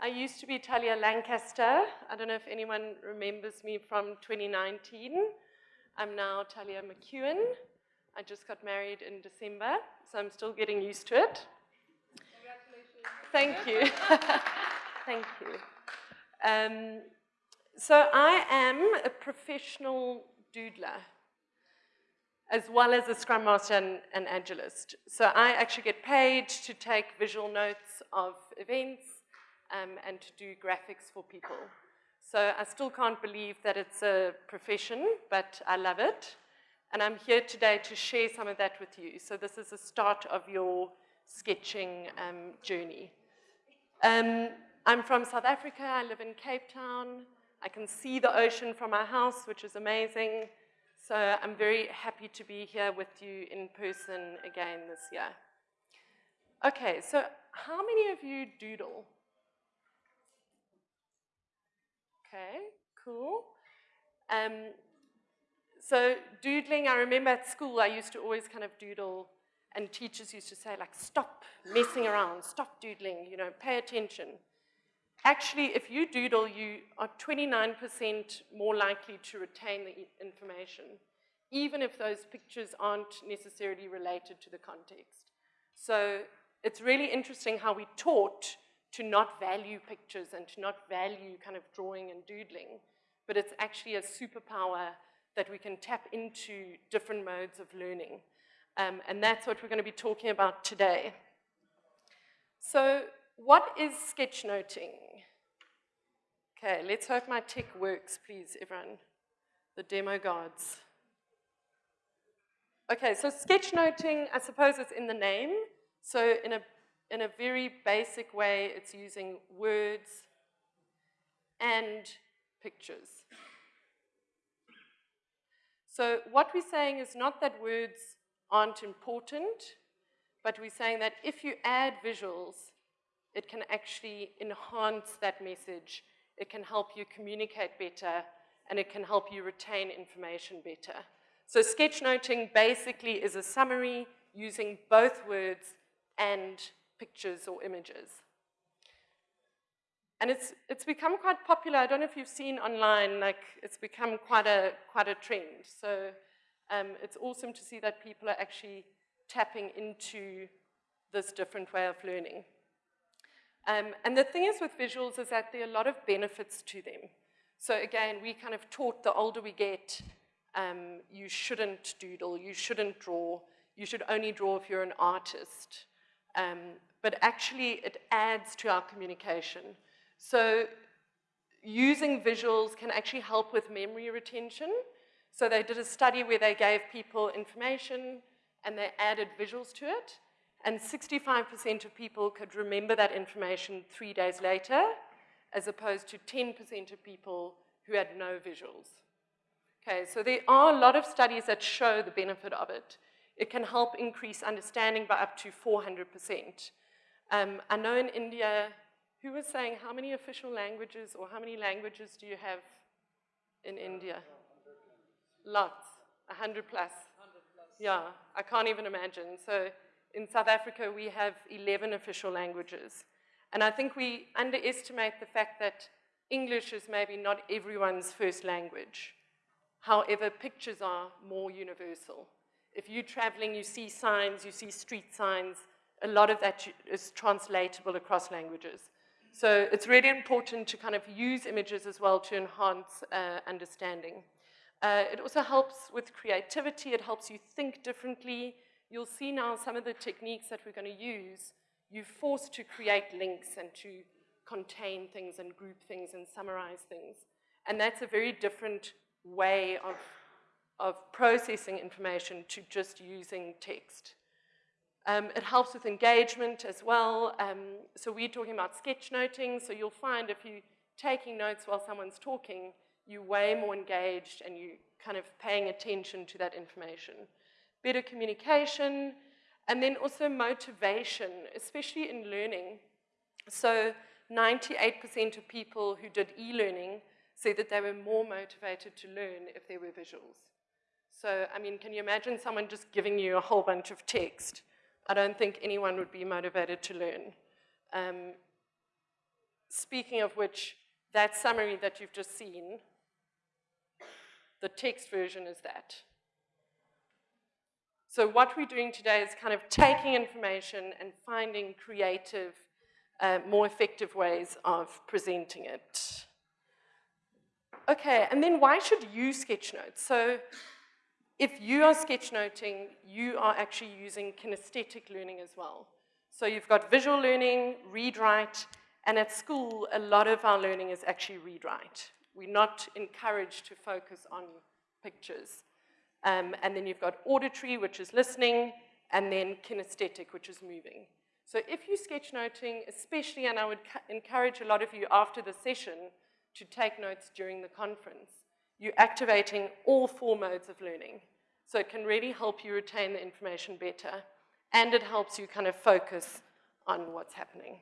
I used to be Talia Lancaster. I don't know if anyone remembers me from 2019. I'm now Talia McEwen. I just got married in December, so I'm still getting used to it. Congratulations. Thank you. Thank you. Um, so I am a professional doodler as well as a Scrum Master and an Agilist. So I actually get paid to take visual notes of events um, and to do graphics for people. So I still can't believe that it's a profession, but I love it. And I'm here today to share some of that with you. So this is the start of your sketching um, journey. Um, I'm from South Africa. I live in Cape Town. I can see the ocean from my house, which is amazing. So I'm very happy to be here with you in person again this year. Okay, so how many of you doodle? Okay, cool. Um, so doodling, I remember at school I used to always kind of doodle and teachers used to say like, stop messing around, stop doodling, you know, pay attention. Actually, if you doodle, you are 29% more likely to retain the information, even if those pictures aren't necessarily related to the context. So it's really interesting how we taught to not value pictures and to not value kind of drawing and doodling, but it's actually a superpower that we can tap into different modes of learning. Um, and that's what we're going to be talking about today. So what is sketchnoting? Okay, let's hope my tech works, please, everyone. The demo gods. Okay, so sketchnoting, I suppose it's in the name. So in a, in a very basic way, it's using words and pictures. So what we're saying is not that words aren't important, but we're saying that if you add visuals, it can actually enhance that message. It can help you communicate better, and it can help you retain information better. So sketchnoting basically is a summary using both words and pictures or images. And it's, it's become quite popular. I don't know if you've seen online, like it's become quite a, quite a trend. So um, it's awesome to see that people are actually tapping into this different way of learning. Um, and the thing is with visuals is that there are a lot of benefits to them. So again, we kind of taught the older we get, um, you shouldn't doodle, you shouldn't draw, you should only draw if you're an artist. Um, but actually, it adds to our communication. So using visuals can actually help with memory retention. So they did a study where they gave people information and they added visuals to it. And 65% of people could remember that information three days later, as opposed to 10% of people who had no visuals. Okay, so there are a lot of studies that show the benefit of it. It can help increase understanding by up to 400%. Um, I know in India, who was saying how many official languages or how many languages do you have in India? Lots, 100 plus. 100 plus. Yeah, I can't even imagine. So in South Africa, we have 11 official languages. And I think we underestimate the fact that English is maybe not everyone's first language. However, pictures are more universal. If you're traveling, you see signs, you see street signs, a lot of that is translatable across languages. So it's really important to kind of use images as well to enhance uh, understanding. Uh, it also helps with creativity. It helps you think differently. You'll see now some of the techniques that we're going to use. You're forced to create links and to contain things and group things and summarize things. And that's a very different way of, of processing information to just using text. Um, it helps with engagement as well. Um, so we're talking about sketchnoting. So you'll find if you're taking notes while someone's talking, you're way more engaged and you're kind of paying attention to that information. Better communication, and then also motivation, especially in learning. So 98% of people who did e-learning said that they were more motivated to learn if there were visuals. So, I mean, can you imagine someone just giving you a whole bunch of text? I don't think anyone would be motivated to learn. Um, speaking of which, that summary that you've just seen, the text version is that. So what we're doing today is kind of taking information and finding creative, uh, more effective ways of presenting it. Okay, and then why should you sketchnote? So if you are sketchnoting, you are actually using kinesthetic learning as well. So you've got visual learning, read-write, and at school, a lot of our learning is actually read-write. We're not encouraged to focus on pictures. Um, and then you've got auditory, which is listening, and then kinesthetic, which is moving. So if you're sketchnoting, especially, and I would encourage a lot of you after the session to take notes during the conference, you're activating all four modes of learning. So it can really help you retain the information better, and it helps you kind of focus on what's happening.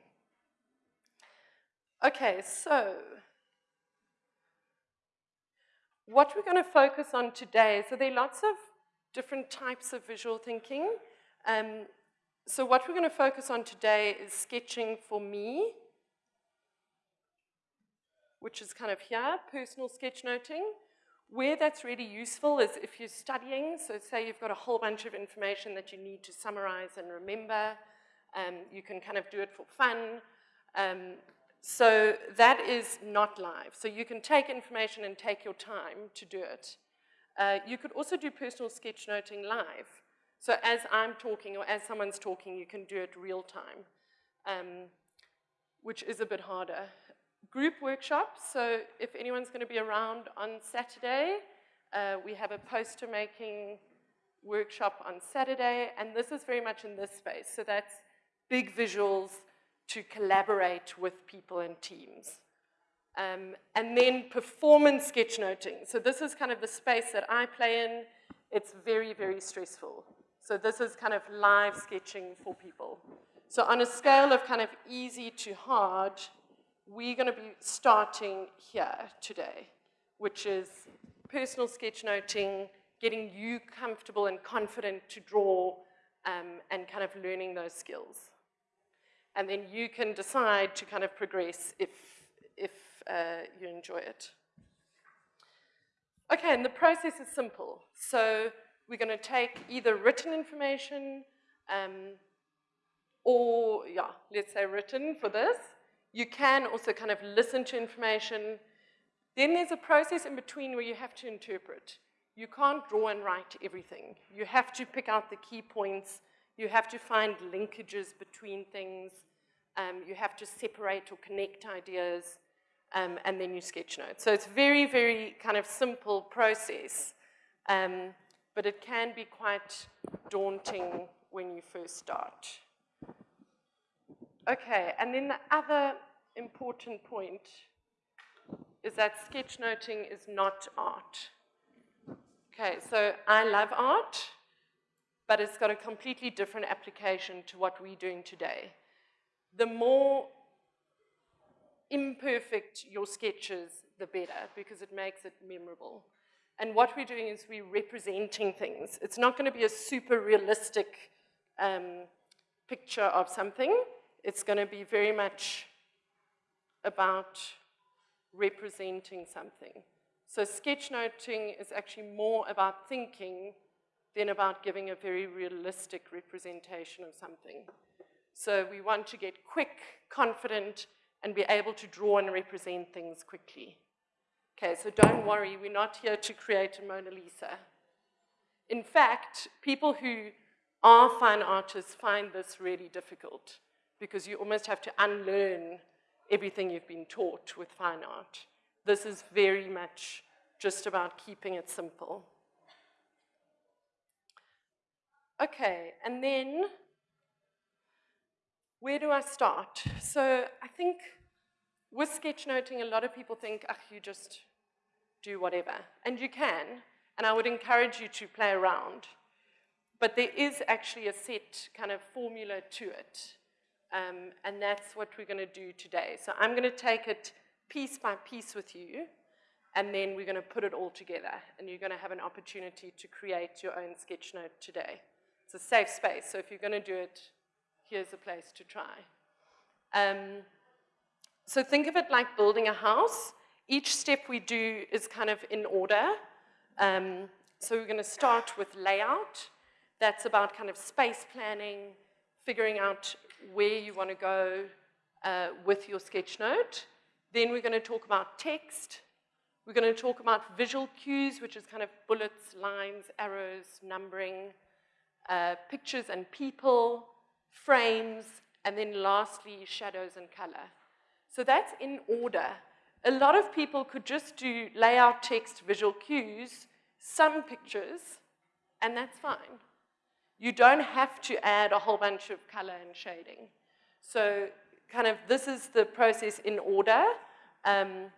Okay, so what we're going to focus on today, so there are lots of different types of visual thinking. Um, so what we're going to focus on today is sketching for me, which is kind of here, personal sketchnoting. Where that's really useful is if you're studying, so say you've got a whole bunch of information that you need to summarize and remember, um, you can kind of do it for fun. Um, so that is not live. So you can take information and take your time to do it. Uh, you could also do personal sketchnoting live. So as I'm talking or as someone's talking, you can do it real time, um, which is a bit harder. Group workshops, so if anyone's going to be around on Saturday, uh, we have a poster making workshop on Saturday, and this is very much in this space. So that's big visuals, to collaborate with people and teams. Um, and then performance sketchnoting. So this is kind of the space that I play in. It's very, very stressful. So this is kind of live sketching for people. So on a scale of kind of easy to hard, we're going to be starting here today, which is personal sketchnoting, getting you comfortable and confident to draw um, and kind of learning those skills and then you can decide to kind of progress if, if uh, you enjoy it. Okay, and the process is simple. So we're going to take either written information um, or, yeah, let's say written for this. You can also kind of listen to information. Then there's a process in between where you have to interpret. You can't draw and write everything. You have to pick out the key points. You have to find linkages between things. Um, you have to separate or connect ideas, um, and then you sketch notes. So it's very, very kind of simple process, um, but it can be quite daunting when you first start. Okay, and then the other important point is that sketchnoting is not art. Okay, so I love art, but it's got a completely different application to what we're doing today the more imperfect your sketches, the better, because it makes it memorable. And what we're doing is we're representing things. It's not going to be a super realistic um, picture of something. It's going to be very much about representing something. So sketchnoting is actually more about thinking than about giving a very realistic representation of something. So we want to get quick, confident, and be able to draw and represent things quickly. Okay, so don't worry, we're not here to create a Mona Lisa. In fact, people who are fine artists find this really difficult because you almost have to unlearn everything you've been taught with fine art. This is very much just about keeping it simple. Okay, and then where do I start? So I think with sketchnoting, a lot of people think, ah, you just do whatever. And you can, and I would encourage you to play around. But there is actually a set kind of formula to it. Um, and that's what we're going to do today. So I'm going to take it piece by piece with you, and then we're going to put it all together. And you're going to have an opportunity to create your own sketch note today. It's a safe space, so if you're going to do it, here's a place to try. Um, so think of it like building a house. Each step we do is kind of in order. Um, so we're going to start with layout. That's about kind of space planning, figuring out where you want to go uh, with your sketch note. Then we're going to talk about text. We're going to talk about visual cues, which is kind of bullets, lines, arrows, numbering, uh, pictures and people, frames, and then lastly, shadows and color. So that's in order. A lot of people could just do layout, text, visual cues, some pictures, and that's fine. You don't have to add a whole bunch of color and shading. So kind of this is the process in order. Um,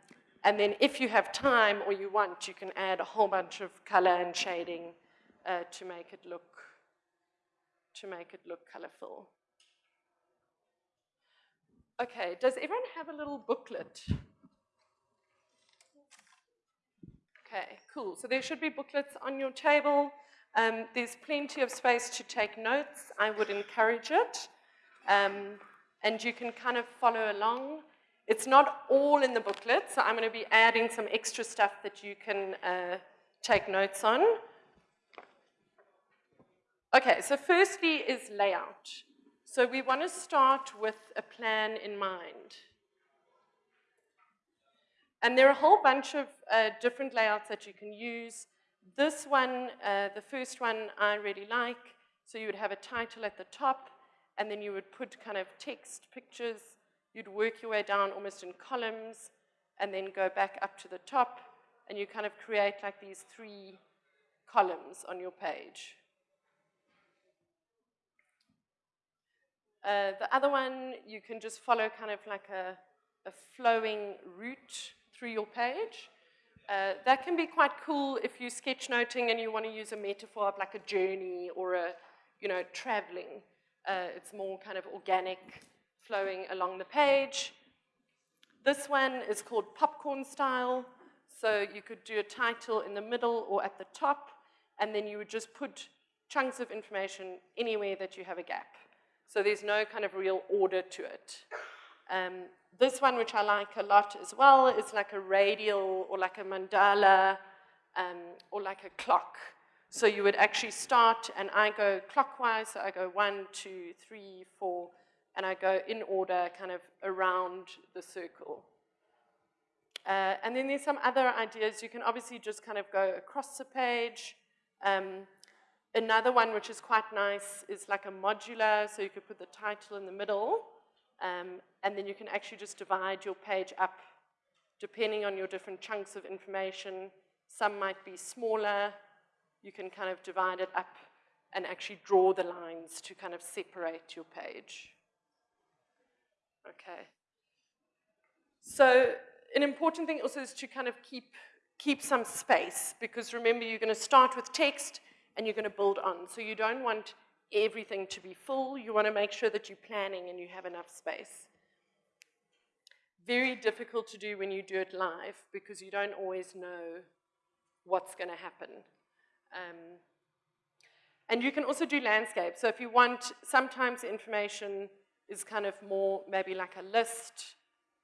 and then if you have time or you want, you can add a whole bunch of color and shading uh, to make it look to make it look colorful. Okay, does everyone have a little booklet? Okay, cool. So there should be booklets on your table. Um, there's plenty of space to take notes. I would encourage it. Um, and you can kind of follow along. It's not all in the booklet, so I'm going to be adding some extra stuff that you can uh, take notes on. Okay, so firstly is layout. So we want to start with a plan in mind. And there are a whole bunch of uh, different layouts that you can use. This one, uh, the first one, I really like. So you would have a title at the top, and then you would put kind of text, pictures. You'd work your way down almost in columns, and then go back up to the top, and you kind of create like these three columns on your page. Uh, the other one, you can just follow kind of like a, a flowing route through your page. Uh, that can be quite cool if you're sketchnoting and you want to use a metaphor of like a journey or a, you know, traveling. Uh, it's more kind of organic, flowing along the page. This one is called popcorn style. So you could do a title in the middle or at the top, and then you would just put chunks of information anywhere that you have a gap. So there's no kind of real order to it. Um, this one, which I like a lot as well, is like a radial or like a mandala um, or like a clock. So you would actually start, and I go clockwise, so I go one, two, three, four, and I go in order kind of around the circle. Uh, and then there's some other ideas. You can obviously just kind of go across the page. Um, another one which is quite nice is like a modular, so you could put the title in the middle, um, and then you can actually just divide your page up depending on your different chunks of information. Some might be smaller. You can kind of divide it up and actually draw the lines to kind of separate your page. Okay. So an important thing also is to kind of keep, keep some space because remember you're going to start with text and you're going to build on. So you don't want everything to be full. You want to make sure that you're planning and you have enough space. Very difficult to do when you do it live because you don't always know what's going to happen. Um, and you can also do landscape. So if you want, sometimes information is kind of more maybe like a list.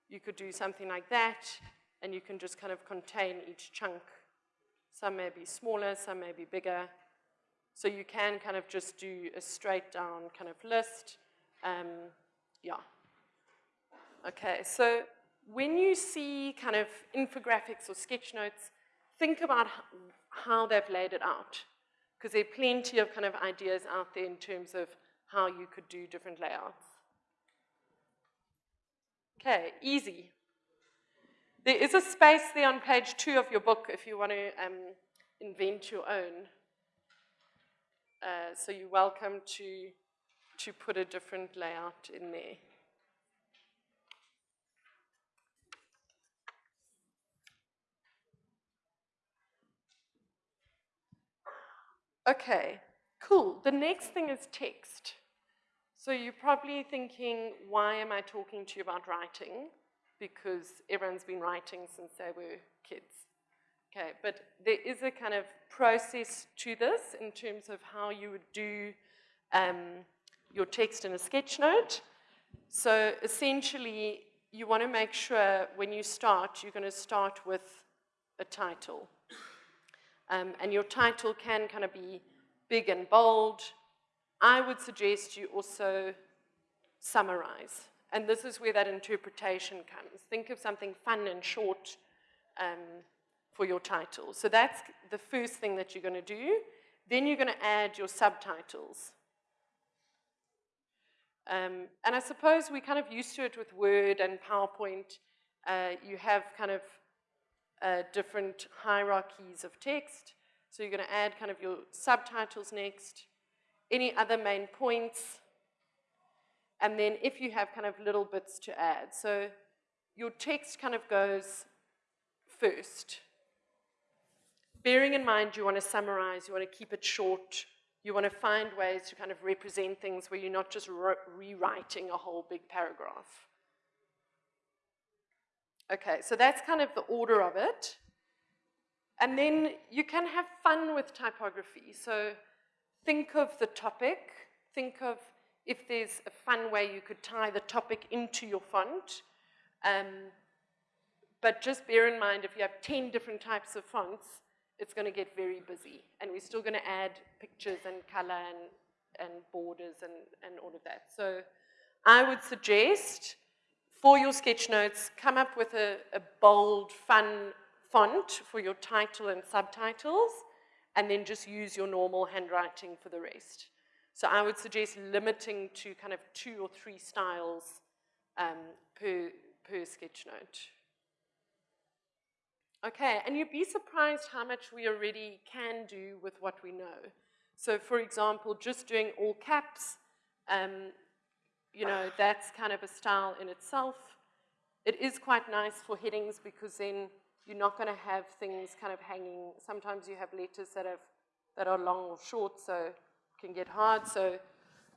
You could do something like that, and you can just kind of contain each chunk. Some may be smaller, some may be bigger. So you can kind of just do a straight down kind of list. Um, yeah. Okay, so when you see kind of infographics or sketch notes, think about how they've laid it out. Because there are plenty of kind of ideas out there in terms of how you could do different layouts. Okay, easy. There is a space there on page two of your book if you want to um, invent your own. Uh, so you're welcome to, to put a different layout in there. Okay, cool. The next thing is text. So you're probably thinking, why am I talking to you about writing? Because everyone's been writing since they were kids. Okay, but there is a kind of process to this in terms of how you would do um, your text in a sketch note. So essentially, you want to make sure when you start, you're going to start with a title. Um, and your title can kind of be big and bold. I would suggest you also summarize. And this is where that interpretation comes. Think of something fun and short um, for your title. So that's the first thing that you're going to do. Then you're going to add your subtitles. Um, and I suppose we're kind of used to it with Word and PowerPoint. Uh, you have kind of uh, different hierarchies of text. So you're going to add kind of your subtitles next, any other main points, and then if you have kind of little bits to add. So your text kind of goes first. Bearing in mind you want to summarize, you want to keep it short, you want to find ways to kind of represent things where you're not just rewriting a whole big paragraph. Okay, so that's kind of the order of it. And then you can have fun with typography. So think of the topic, think of if there's a fun way you could tie the topic into your font. Um, but just bear in mind, if you have 10 different types of fonts, it's going to get very busy. And we're still going to add pictures and color and, and borders and, and all of that. So I would suggest for your sketch notes, come up with a, a bold, fun font for your title and subtitles, and then just use your normal handwriting for the rest. So I would suggest limiting to kind of two or three styles um, per, per sketch note. Okay, and you'd be surprised how much we already can do with what we know. So for example, just doing all caps, um, you know, that's kind of a style in itself. It is quite nice for headings because then you're not going to have things kind of hanging. Sometimes you have letters that, have, that are long or short, so can get hard. So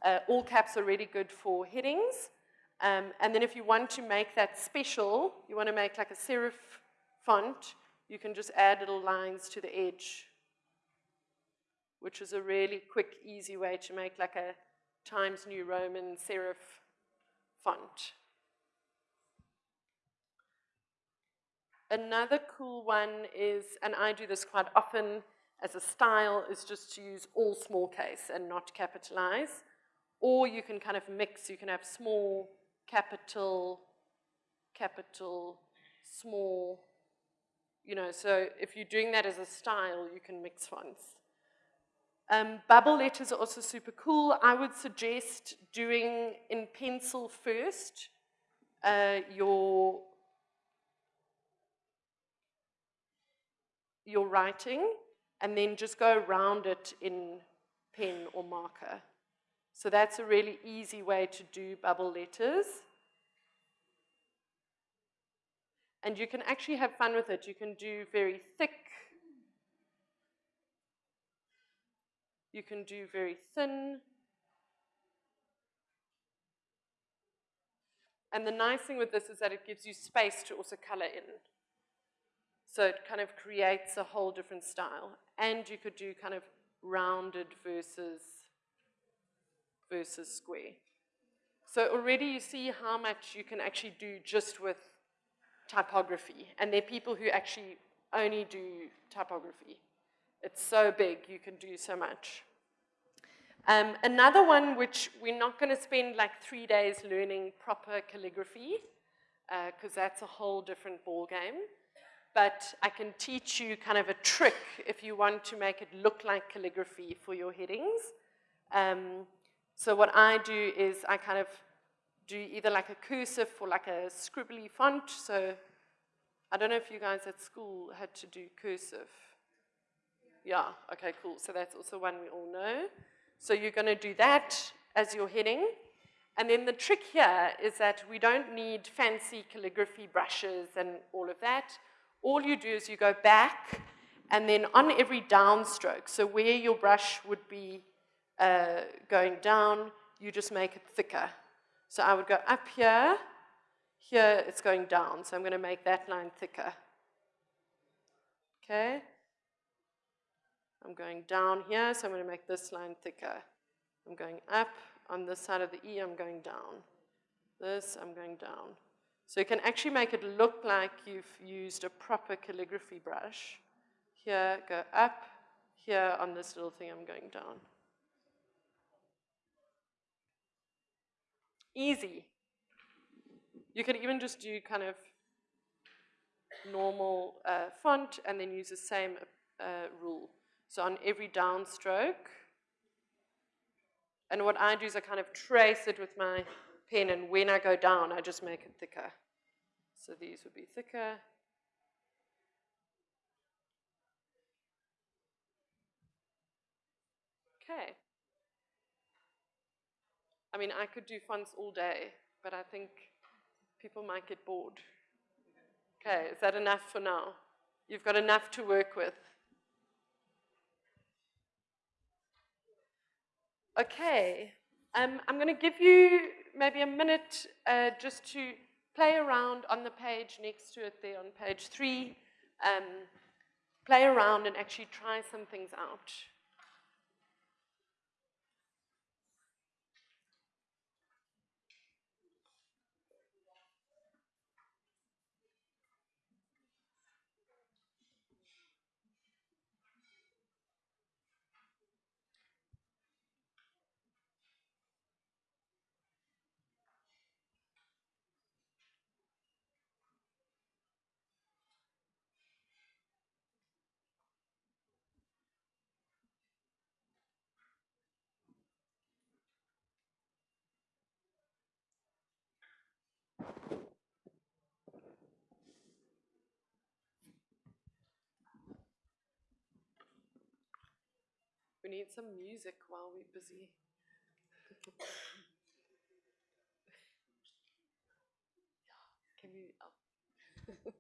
uh, all caps are really good for headings. Um, and then if you want to make that special, you want to make like a serif font, you can just add little lines to the edge, which is a really quick, easy way to make like a Times New Roman serif font. Another cool one is, and I do this quite often as a style, is just to use all small case and not capitalize. Or you can kind of mix, you can have small, capital, capital, small, you know, so if you're doing that as a style, you can mix fonts. Um, bubble letters are also super cool. I would suggest doing in pencil first uh, your, your writing and then just go around it in pen or marker. So that's a really easy way to do bubble letters. And you can actually have fun with it. You can do very thick. You can do very thin. And the nice thing with this is that it gives you space to also color in. So it kind of creates a whole different style. And you could do kind of rounded versus, versus square. So already you see how much you can actually do just with typography. And there are people who actually only do typography. It's so big, you can do so much. Um, another one which we're not going to spend like three days learning proper calligraphy, because uh, that's a whole different ball game. But I can teach you kind of a trick if you want to make it look like calligraphy for your headings. Um, so what I do is I kind of do either like a cursive or like a scribbly font. So I don't know if you guys at school had to do cursive. Yeah, okay, cool. So that's also one we all know. So you're going to do that as your heading. And then the trick here is that we don't need fancy calligraphy brushes and all of that. All you do is you go back and then on every downstroke, so where your brush would be uh, going down, you just make it thicker. So I would go up here, here it's going down, so I'm going to make that line thicker. Okay? I'm going down here, so I'm going to make this line thicker. I'm going up on this side of the E, I'm going down. This, I'm going down. So you can actually make it look like you've used a proper calligraphy brush. Here, go up. Here, on this little thing, I'm going down. Easy. You can even just do kind of normal uh, font and then use the same uh, rule. So on every downstroke, and what I do is I kind of trace it with my pen, and when I go down, I just make it thicker. So these would be thicker. Okay. I mean, I could do fonts all day, but I think people might get bored. Okay, is that enough for now? You've got enough to work with. Okay, um, I'm going to give you maybe a minute uh, just to play around on the page next to it there on page three. Um, play around and actually try some things out. We need some music while we're busy. Can we oh.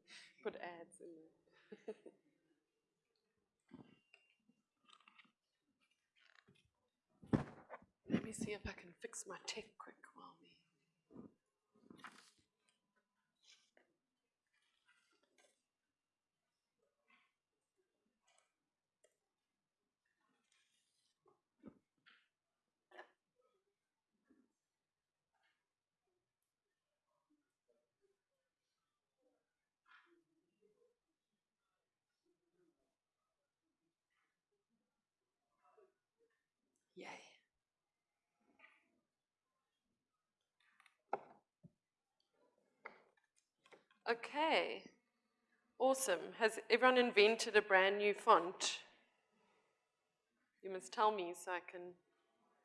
put ads in there? Let me see if I can fix my tech quick while we. Yay. Okay, awesome. Has everyone invented a brand new font? You must tell me so I can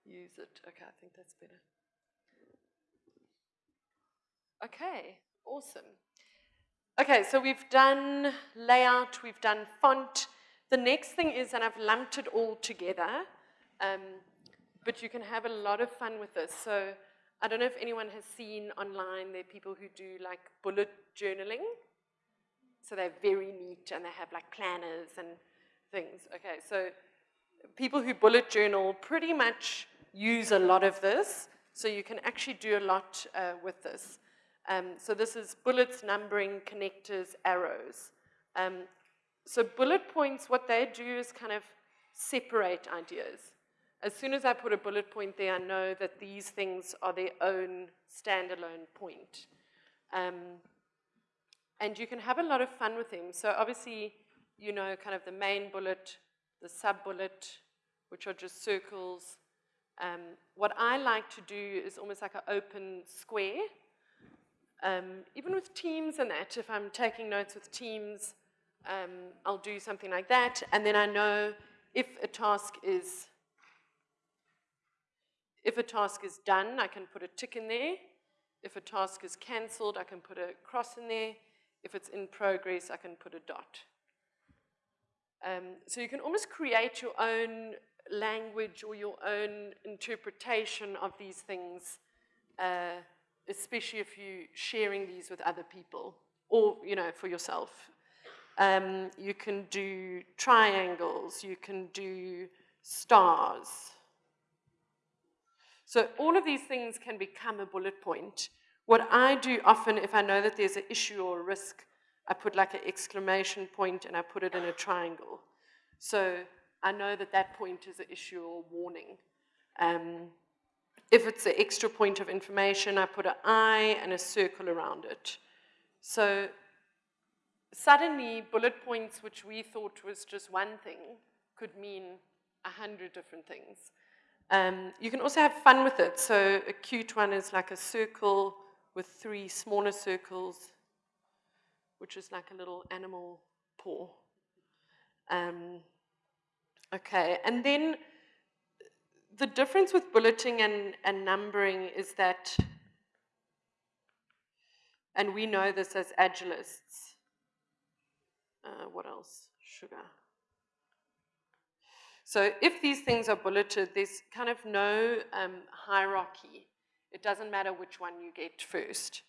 use it. Okay, I think that's better. Okay, awesome. Okay, so we've done layout, we've done font. The next thing is, and I've lumped it all together, um, but you can have a lot of fun with this. So I don't know if anyone has seen online, there are people who do like bullet journaling. So they're very neat and they have like planners and things. Okay, so people who bullet journal pretty much use a lot of this. So you can actually do a lot uh, with this. Um, so this is bullets, numbering, connectors, arrows. Um, so bullet points, what they do is kind of separate ideas. As soon as I put a bullet point there, I know that these things are their own standalone point. Um, and you can have a lot of fun with them. So obviously, you know, kind of the main bullet, the sub-bullet, which are just circles. Um, what I like to do is almost like an open square. Um, even with teams and that, if I'm taking notes with teams, um, I'll do something like that. And then I know if a task is if a task is done, I can put a tick in there. If a task is cancelled, I can put a cross in there. If it's in progress, I can put a dot. Um, so you can almost create your own language or your own interpretation of these things, uh, especially if you're sharing these with other people or, you know, for yourself. Um, you can do triangles, you can do stars. So all of these things can become a bullet point. What I do often, if I know that there's an issue or a risk, I put like an exclamation point and I put it in a triangle. So I know that that point is an issue or warning. Um, if it's an extra point of information, I put an eye and a circle around it. So suddenly, bullet points, which we thought was just one thing, could mean a hundred different things. Um, you can also have fun with it. So a cute one is like a circle with three smaller circles, which is like a little animal paw. Um, okay, and then the difference with bulleting and, and numbering is that, and we know this as agilists. Uh, what else? Sugar. So if these things are bulleted, there's kind of no um, hierarchy. It doesn't matter which one you get first.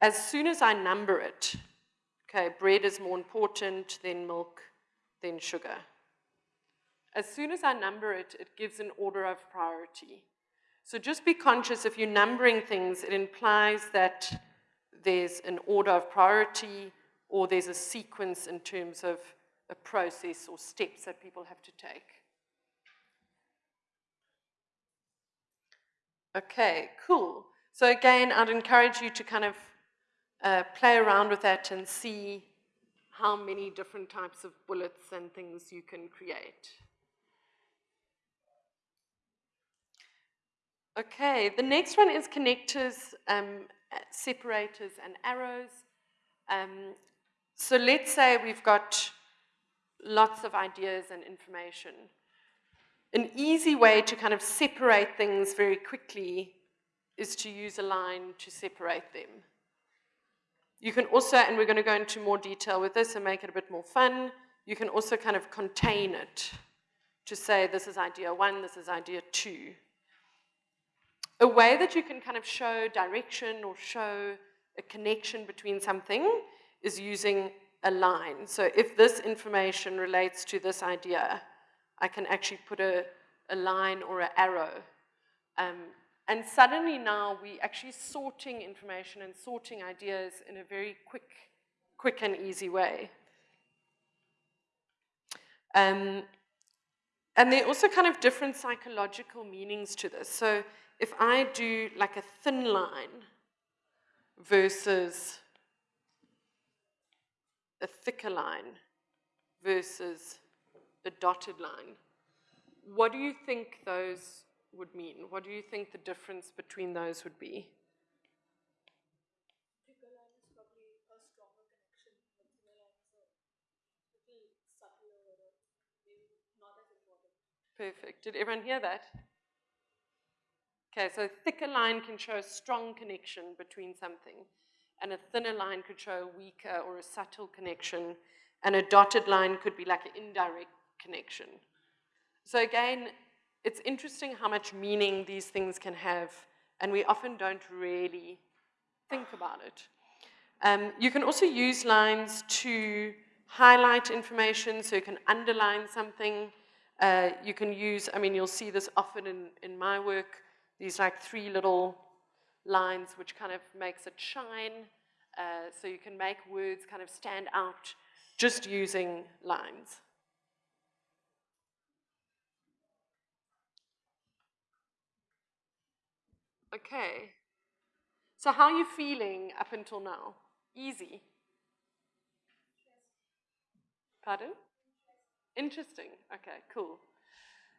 As soon as I number it, okay, bread is more important, then milk, then sugar. As soon as I number it, it gives an order of priority. So just be conscious if you're numbering things, it implies that there's an order of priority or there's a sequence in terms of a process or steps that people have to take. Okay, cool. So again, I'd encourage you to kind of uh, play around with that and see how many different types of bullets and things you can create. Okay, the next one is connectors, um, separators, and arrows. Um, so let's say we've got lots of ideas and information. An easy way to kind of separate things very quickly is to use a line to separate them. You can also, and we're going to go into more detail with this and make it a bit more fun, you can also kind of contain it to say this is idea one, this is idea two. A way that you can kind of show direction or show a connection between something is using a line. So if this information relates to this idea, I can actually put a, a line or an arrow. Um, and suddenly now we're actually sorting information and sorting ideas in a very quick, quick and easy way. Um, and there are also kind of different psychological meanings to this. So if I do like a thin line versus a thicker line versus a dotted line. What do you think those would mean? What do you think the difference between those would be? Thicker line is probably a stronger connection, but thinner line is a little subtler or maybe not as important. Perfect. Did everyone hear that? Okay, so a thicker line can show a strong connection between something, and a thinner line could show a weaker or a subtle connection, and a dotted line could be like an indirect connection. So again, it's interesting how much meaning these things can have, and we often don't really think about it. Um, you can also use lines to highlight information, so you can underline something. Uh, you can use, I mean, you'll see this often in, in my work, these like three little lines which kind of makes it shine. Uh, so you can make words kind of stand out just using lines. Okay. So how are you feeling up until now? Easy? Pardon? Interesting. Okay, cool.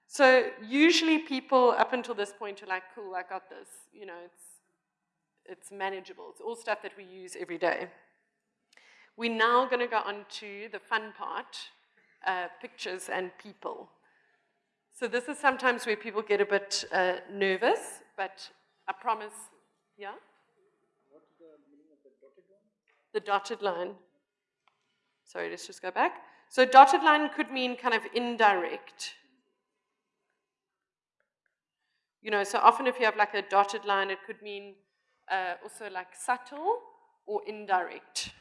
So usually people up until this point are like, cool, I got this. You know, it's, it's manageable. It's all stuff that we use every day. We're now going to go on to the fun part, uh, pictures and people. So this is sometimes where people get a bit uh, nervous, but I promise, yeah? What's the meaning of the dotted line? The dotted line. Sorry, let's just go back. So dotted line could mean kind of indirect. You know, so often if you have like a dotted line, it could mean uh, also like subtle or indirect.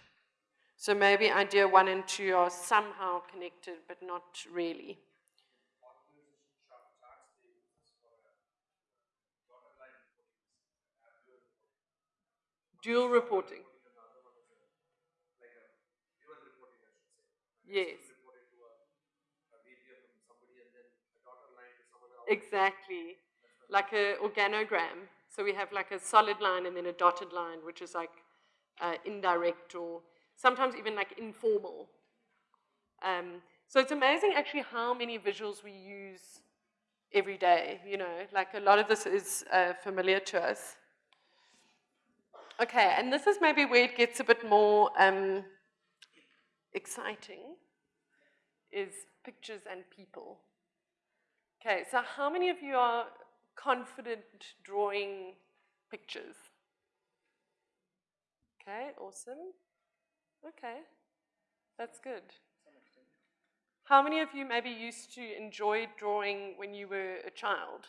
So maybe idea one and two are somehow connected, but not really. Dual reporting. Yes. Exactly. Like a organogram. So we have like a solid line and then a dotted line, which is like uh, indirect or sometimes even like informal. Um, so it's amazing actually how many visuals we use every day, you know, like a lot of this is uh, familiar to us. Okay, and this is maybe where it gets a bit more um, exciting, is pictures and people. Okay, so how many of you are confident drawing pictures? Okay, awesome. Okay, that's good. How many of you maybe used to enjoy drawing when you were a child?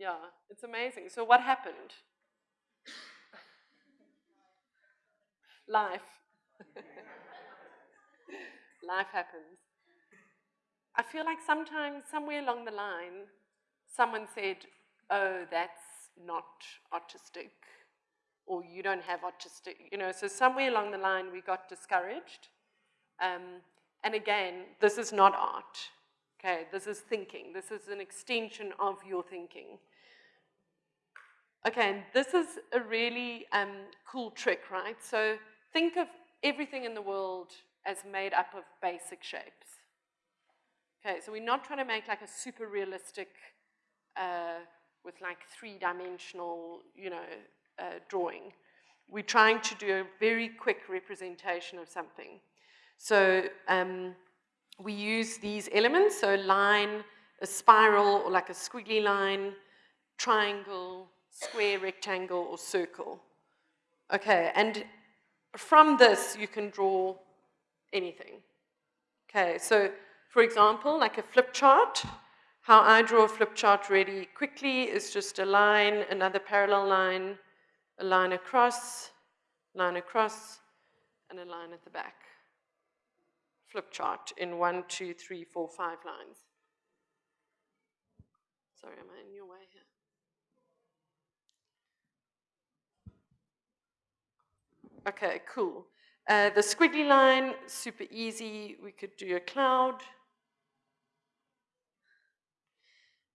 Yeah, it's amazing. So what happened? Life. Life happens. I feel like sometimes, somewhere along the line, someone said, oh, that's not autistic, or you don't have autistic, you know, so somewhere along the line we got discouraged. Um, and again, this is not art, okay? This is thinking. This is an extension of your thinking. Okay, and this is a really um, cool trick, right? So think of everything in the world as made up of basic shapes. Okay, so we're not trying to make like a super realistic, uh, with like three-dimensional, you know, uh, drawing. We're trying to do a very quick representation of something. So um, we use these elements, so line, a spiral, or like a squiggly line, triangle, square, rectangle, or circle. Okay, and from this you can draw anything. Okay, so for example, like a flip chart, how I draw a flip chart really quickly is just a line, another parallel line, a line across, line across, and a line at the back. Flip chart in one, two, three, four, five lines. Sorry, am I in your way here? Okay, cool. Uh, the squiggly line, super easy. We could do a cloud.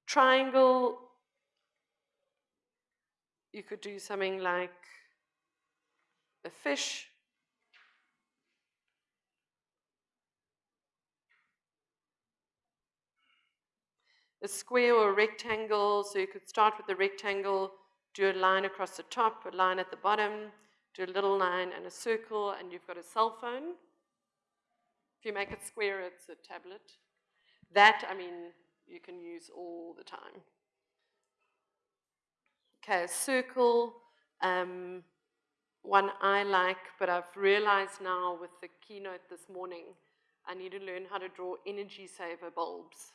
Triangle, you could do something like a fish. A square or a rectangle, so you could start with the rectangle, do a line across the top, a line at the bottom, do a little line and a circle, and you've got a cell phone. If you make it square, it's a tablet. That, I mean, you can use all the time. Okay, a circle, um, one I like, but I've realized now with the keynote this morning, I need to learn how to draw energy saver bulbs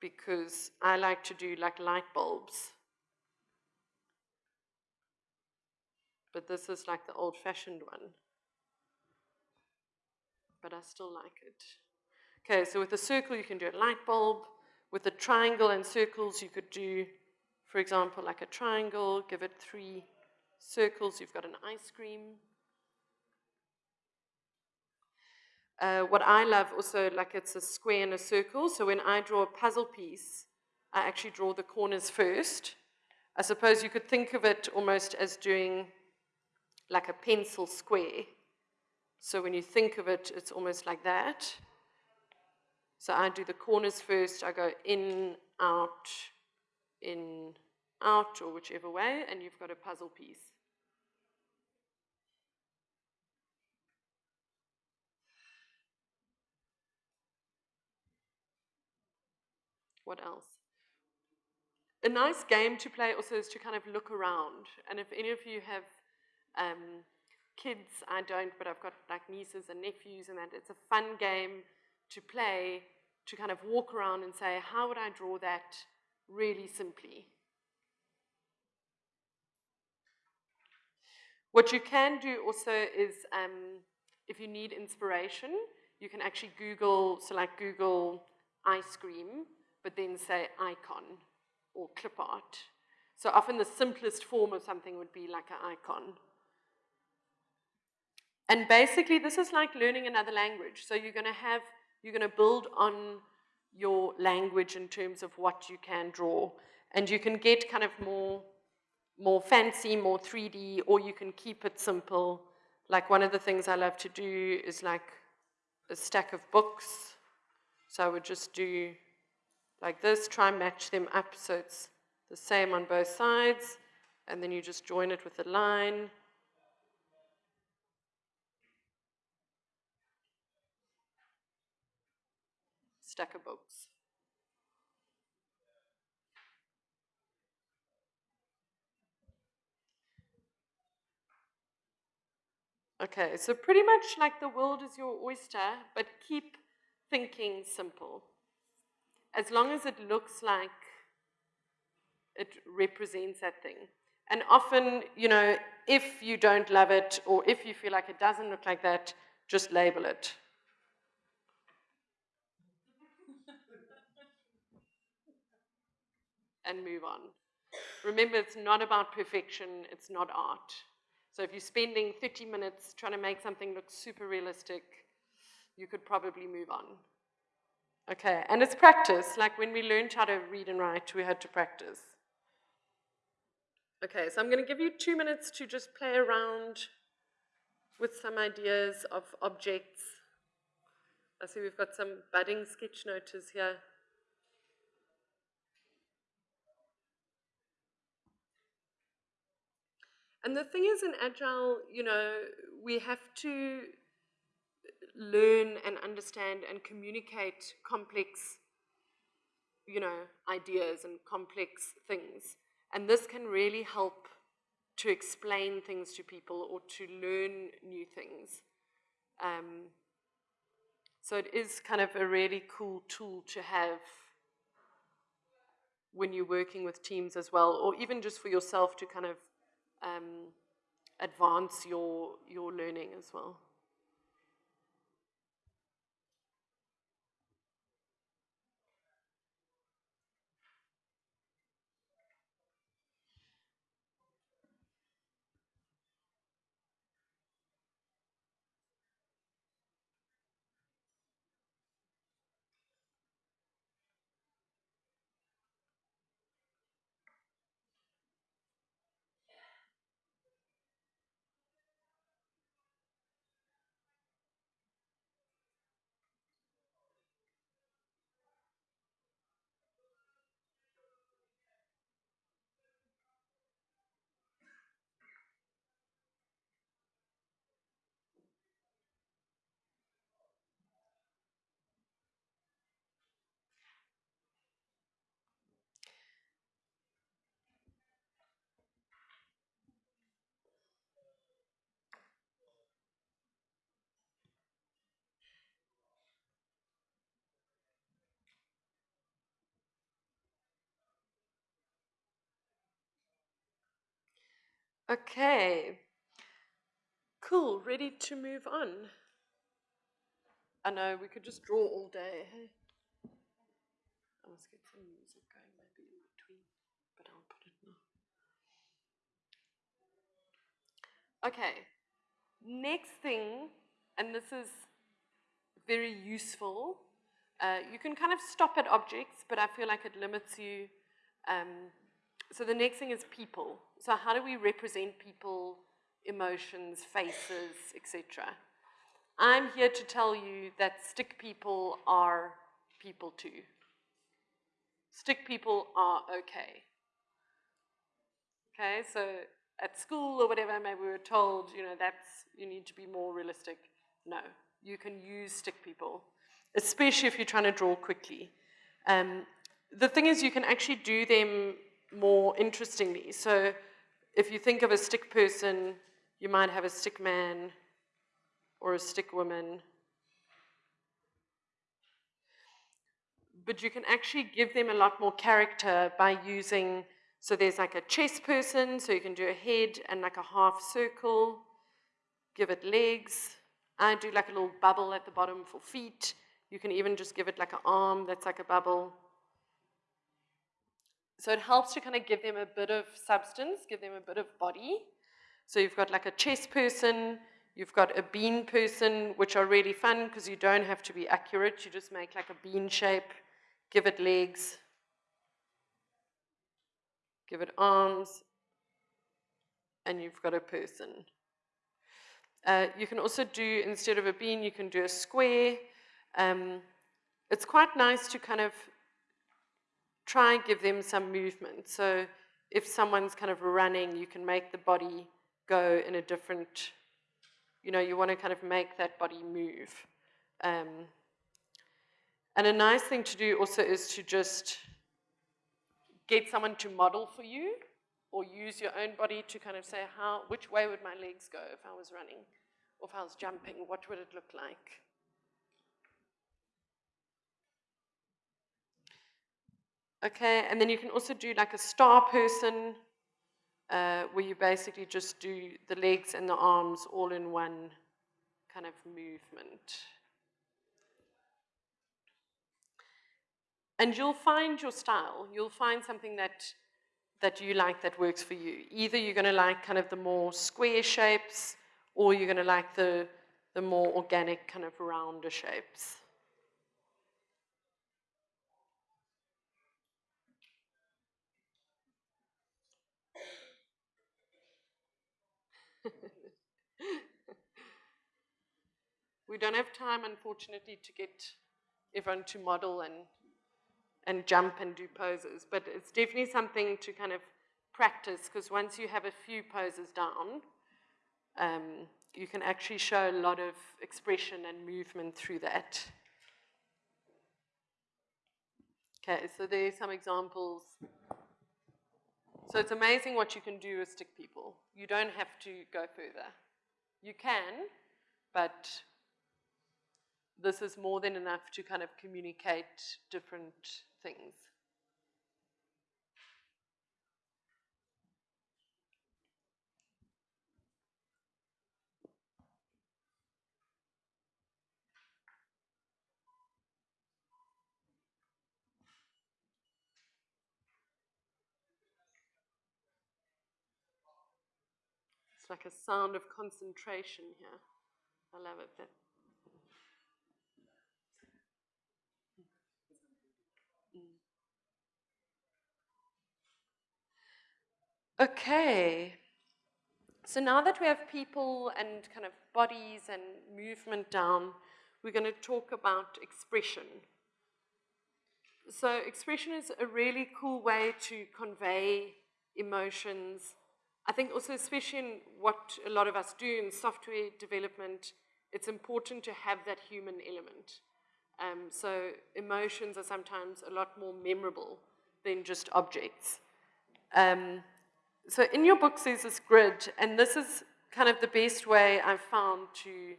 because I like to do like light bulbs. But this is like the old-fashioned one. But I still like it. Okay, so with a circle you can do a light bulb. With a triangle and circles you could do, for example, like a triangle, give it three circles, you've got an ice cream. Uh, what I love also, like it's a square and a circle, so when I draw a puzzle piece, I actually draw the corners first. I suppose you could think of it almost as doing like a pencil square. So when you think of it, it's almost like that. So I do the corners first, I go in, out, in, out, or whichever way, and you've got a puzzle piece. What else? A nice game to play also is to kind of look around. And if any of you have um, kids, I don't, but I've got like nieces and nephews and that. It's a fun game to play, to kind of walk around and say, how would I draw that really simply? What you can do also is, um, if you need inspiration, you can actually Google, so like Google ice cream, but then say icon or clip art. So often the simplest form of something would be like an icon. And basically, this is like learning another language. So you're going to have, you're going to build on your language in terms of what you can draw. And you can get kind of more more fancy, more 3D, or you can keep it simple. Like one of the things I love to do is like a stack of books. So I would just do like this, try and match them up so it's the same on both sides, and then you just join it with a line. Stack of books. Okay, so pretty much like the world is your oyster, but keep thinking simple. As long as it looks like it represents that thing. And often, you know, if you don't love it or if you feel like it doesn't look like that, just label it. And move on. Remember, it's not about perfection, it's not art. So if you're spending 30 minutes trying to make something look super realistic, you could probably move on. Okay, and it's practice. Like when we learned how to read and write, we had to practice. Okay, so I'm going to give you two minutes to just play around with some ideas of objects. I see we've got some budding sketch noters here. And the thing is, in Agile, you know, we have to learn and understand and communicate complex, you know, ideas and complex things. And this can really help to explain things to people or to learn new things. Um, so it is kind of a really cool tool to have when you're working with teams as well, or even just for yourself to kind of um, advance your, your learning as well. Okay. Cool, ready to move on. I know, we could just draw all day. Hey? I must get some music going maybe in between, but I'll put it now. Okay, next thing, and this is very useful. Uh, you can kind of stop at objects, but I feel like it limits you um, so the next thing is people. So how do we represent people, emotions, faces, etc.? I'm here to tell you that stick people are people too. Stick people are okay. Okay, so at school or whatever, maybe we were told, you know, that's, you need to be more realistic. No, you can use stick people, especially if you're trying to draw quickly. Um, the thing is, you can actually do them more interestingly. So if you think of a stick person, you might have a stick man or a stick woman. But you can actually give them a lot more character by using, so there's like a chest person, so you can do a head and like a half circle, give it legs. I do like a little bubble at the bottom for feet. You can even just give it like an arm that's like a bubble. So it helps to kind of give them a bit of substance, give them a bit of body. So you've got like a chess person, you've got a bean person, which are really fun because you don't have to be accurate. You just make like a bean shape, give it legs, give it arms, and you've got a person. Uh, you can also do, instead of a bean, you can do a square. Um, it's quite nice to kind of try and give them some movement. So if someone's kind of running, you can make the body go in a different, you know, you want to kind of make that body move. Um, and a nice thing to do also is to just get someone to model for you or use your own body to kind of say how, which way would my legs go if I was running or if I was jumping, what would it look like? Okay, and then you can also do like a star person, uh, where you basically just do the legs and the arms all in one kind of movement. And you'll find your style. You'll find something that, that you like that works for you. Either you're going to like kind of the more square shapes, or you're going to like the, the more organic kind of rounder shapes. We don't have time, unfortunately, to get everyone to model and, and jump and do poses, but it's definitely something to kind of practice because once you have a few poses down, um, you can actually show a lot of expression and movement through that. Okay, so there are some examples. So it's amazing what you can do with stick people. You don't have to go further. You can, but this is more than enough to kind of communicate different things. It's like a sound of concentration here. I love it. That Okay. So now that we have people and kind of bodies and movement down, we're going to talk about expression. So expression is a really cool way to convey emotions. I think also, especially in what a lot of us do in software development, it's important to have that human element. Um, so emotions are sometimes a lot more memorable than just objects. Um, so in your books there's this grid, and this is kind of the best way I've found to,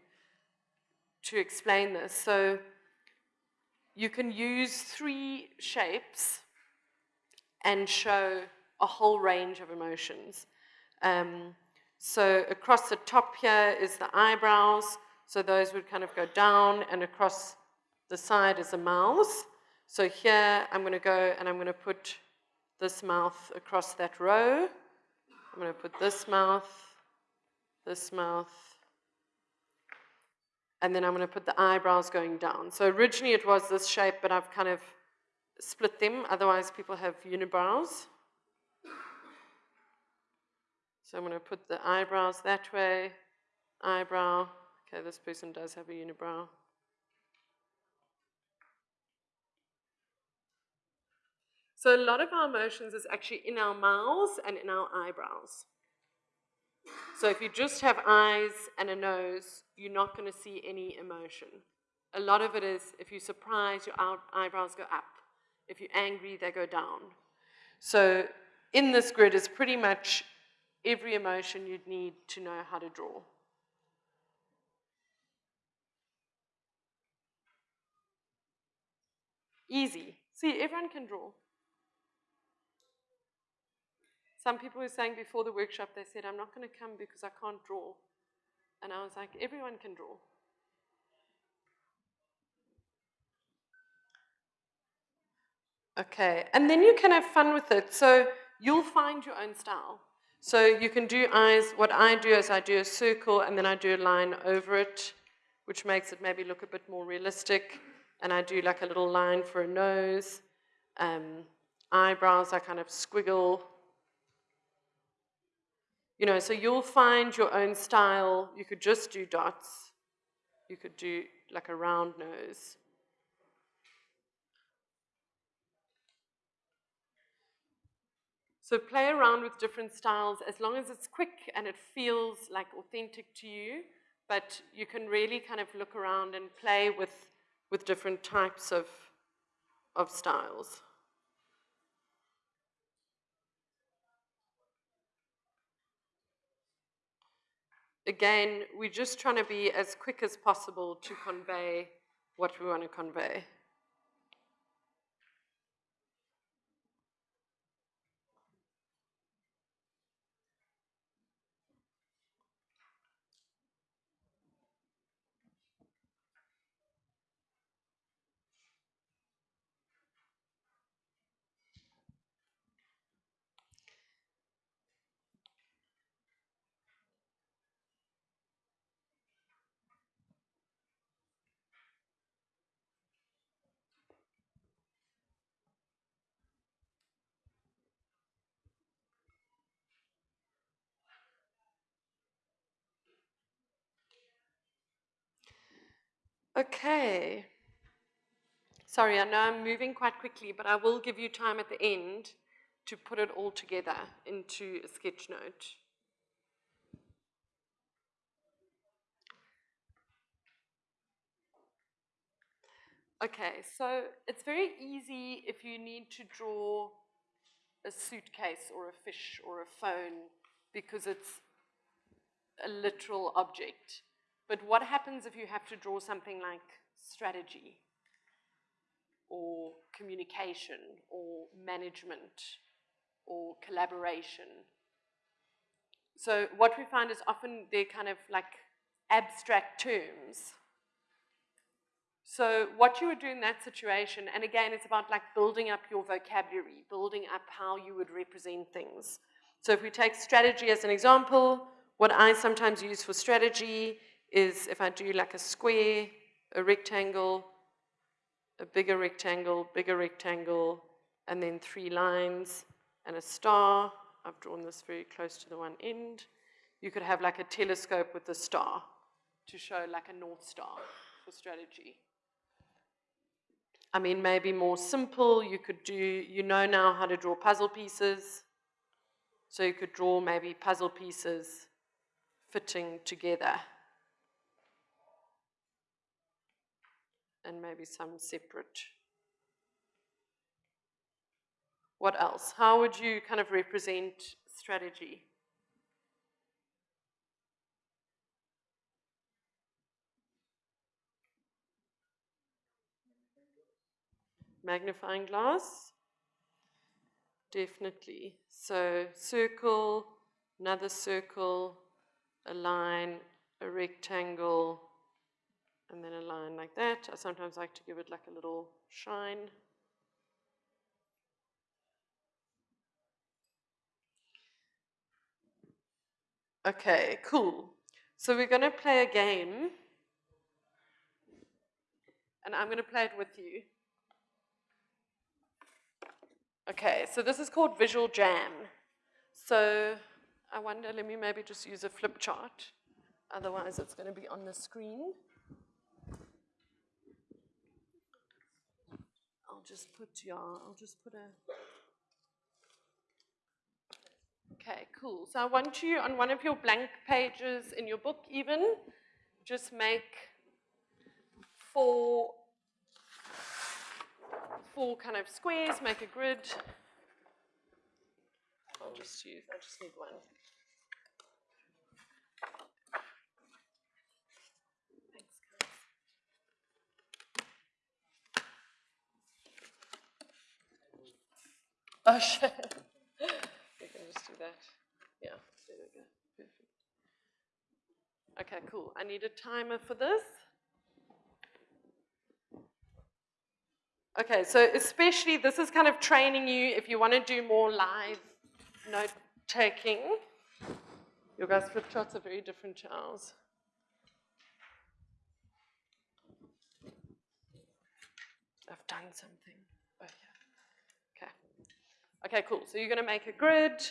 to explain this. So you can use three shapes and show a whole range of emotions. Um, so across the top here is the eyebrows, so those would kind of go down, and across the side is the mouth. So here I'm going to go and I'm going to put this mouth across that row. I'm going to put this mouth, this mouth, and then I'm going to put the eyebrows going down. So originally it was this shape, but I've kind of split them, otherwise people have unibrows. So I'm going to put the eyebrows that way, eyebrow. Okay, this person does have a unibrow. So a lot of our emotions is actually in our mouths and in our eyebrows. So if you just have eyes and a nose, you're not going to see any emotion. A lot of it is if you're surprised, your eyebrows go up. If you're angry, they go down. So in this grid is pretty much every emotion you'd need to know how to draw. Easy. See, everyone can draw. Some people were saying before the workshop, they said, I'm not going to come because I can't draw. And I was like, everyone can draw. Okay, and then you can have fun with it. So you'll find your own style. So you can do eyes, what I do is I do a circle and then I do a line over it, which makes it maybe look a bit more realistic. And I do like a little line for a nose. Um, eyebrows, I kind of squiggle You know, so you'll find your own style. You could just do dots. You could do like a round nose. So play around with different styles as long as it's quick and it feels like authentic to you, but you can really kind of look around and play with, with different types of, of styles. Again, we're just trying to be as quick as possible to convey what we want to convey. Okay. Sorry, I know I'm moving quite quickly, but I will give you time at the end to put it all together into a sketch note. Okay, so it's very easy if you need to draw a suitcase or a fish or a phone because it's a literal object. But what happens if you have to draw something like strategy or communication or management or collaboration? So what we find is often they're kind of like abstract terms. So what you would do in that situation, and again, it's about like building up your vocabulary, building up how you would represent things. So if we take strategy as an example, what I sometimes use for strategy is if I do like a square, a rectangle, a bigger rectangle, bigger rectangle, and then three lines and a star. I've drawn this very close to the one end. You could have like a telescope with a star to show like a north star for strategy. I mean, maybe more simple, you could do, you know now how to draw puzzle pieces. So you could draw maybe puzzle pieces fitting together. And maybe some separate. What else? How would you kind of represent strategy? Magnifying glass? Definitely. So circle, another circle, a line, a rectangle, and then a line like that. I sometimes like to give it like a little shine. Okay, cool. So we're going to play a game. And I'm going to play it with you. Okay, so this is called Visual Jam. So I wonder, let me maybe just use a flip chart. Otherwise, it's going to be on the screen. Just put your, I'll just put a, okay, cool. So I want you on one of your blank pages in your book even, just make four, four kind of squares, make a grid. I'll just use, I just need one. Oh, shit. we can just do that. Yeah, there we go. Perfect. Okay, cool. I need a timer for this. Okay, so especially this is kind of training you if you want to do more live note taking. Your guys' flip charts are very different to ours. I've done something. Okay, cool. So you're going to make a grid.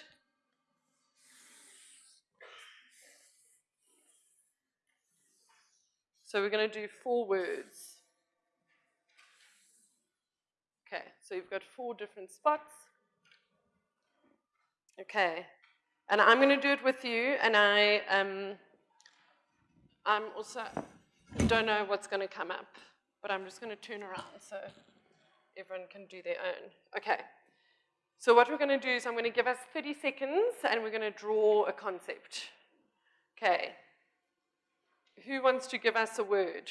So we're going to do four words. Okay, so you've got four different spots. Okay, and I'm going to do it with you, and I um, I'm also don't know what's going to come up, but I'm just going to turn around so everyone can do their own. Okay. So what we're going to do is I'm going to give us 30 seconds, and we're going to draw a concept. Okay. Who wants to give us a word?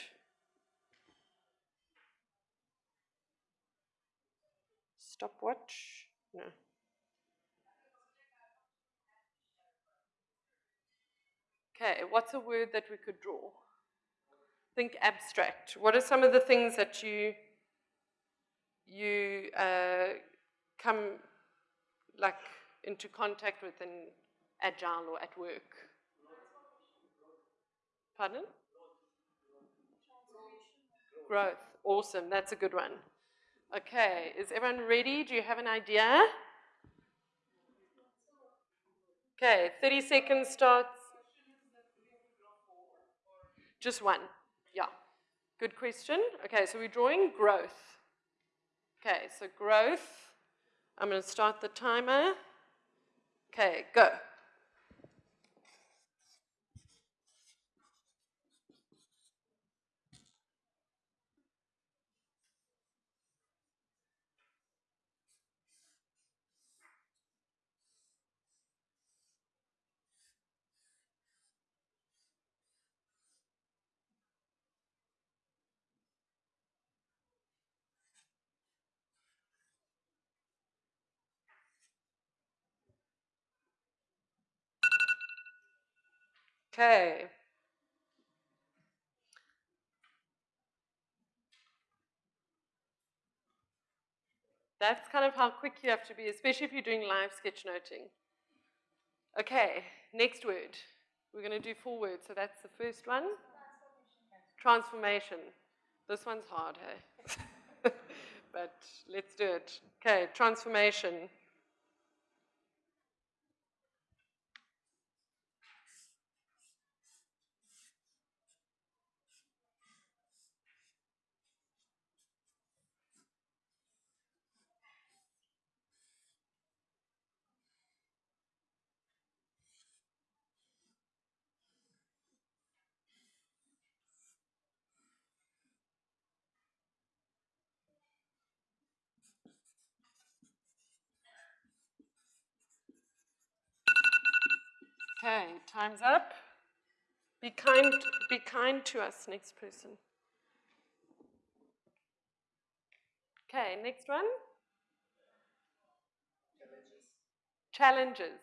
Stopwatch? No. Okay, what's a word that we could draw? Think abstract. What are some of the things that you you uh, come like into contact with in agile or at work? Pardon? Growth. Awesome. That's a good one. Okay. Is everyone ready? Do you have an idea? Okay. 30 seconds starts. Just one. Yeah. Good question. Okay. So we're drawing growth. Okay. So growth. I'm going to start the timer. Okay. Go. Okay. That's kind of how quick you have to be, especially if you're doing live sketchnoting. Okay, next word. We're going to do four words. So that's the first one. Transformation. This one's hard, hey? but let's do it. Okay, transformation. Okay, time's up. Be kind, be kind to us, next person. Okay, next one. Challenges. Challenges.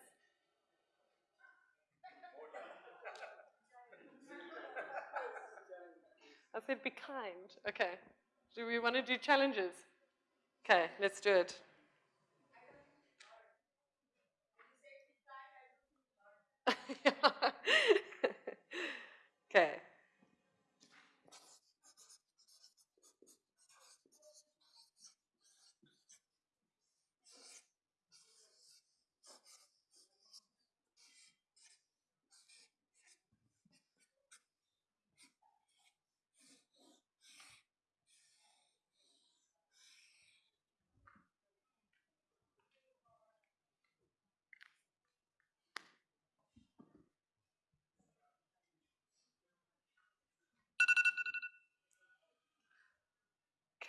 I said be kind. Okay. Do we want to do challenges? Okay, let's do it. okay.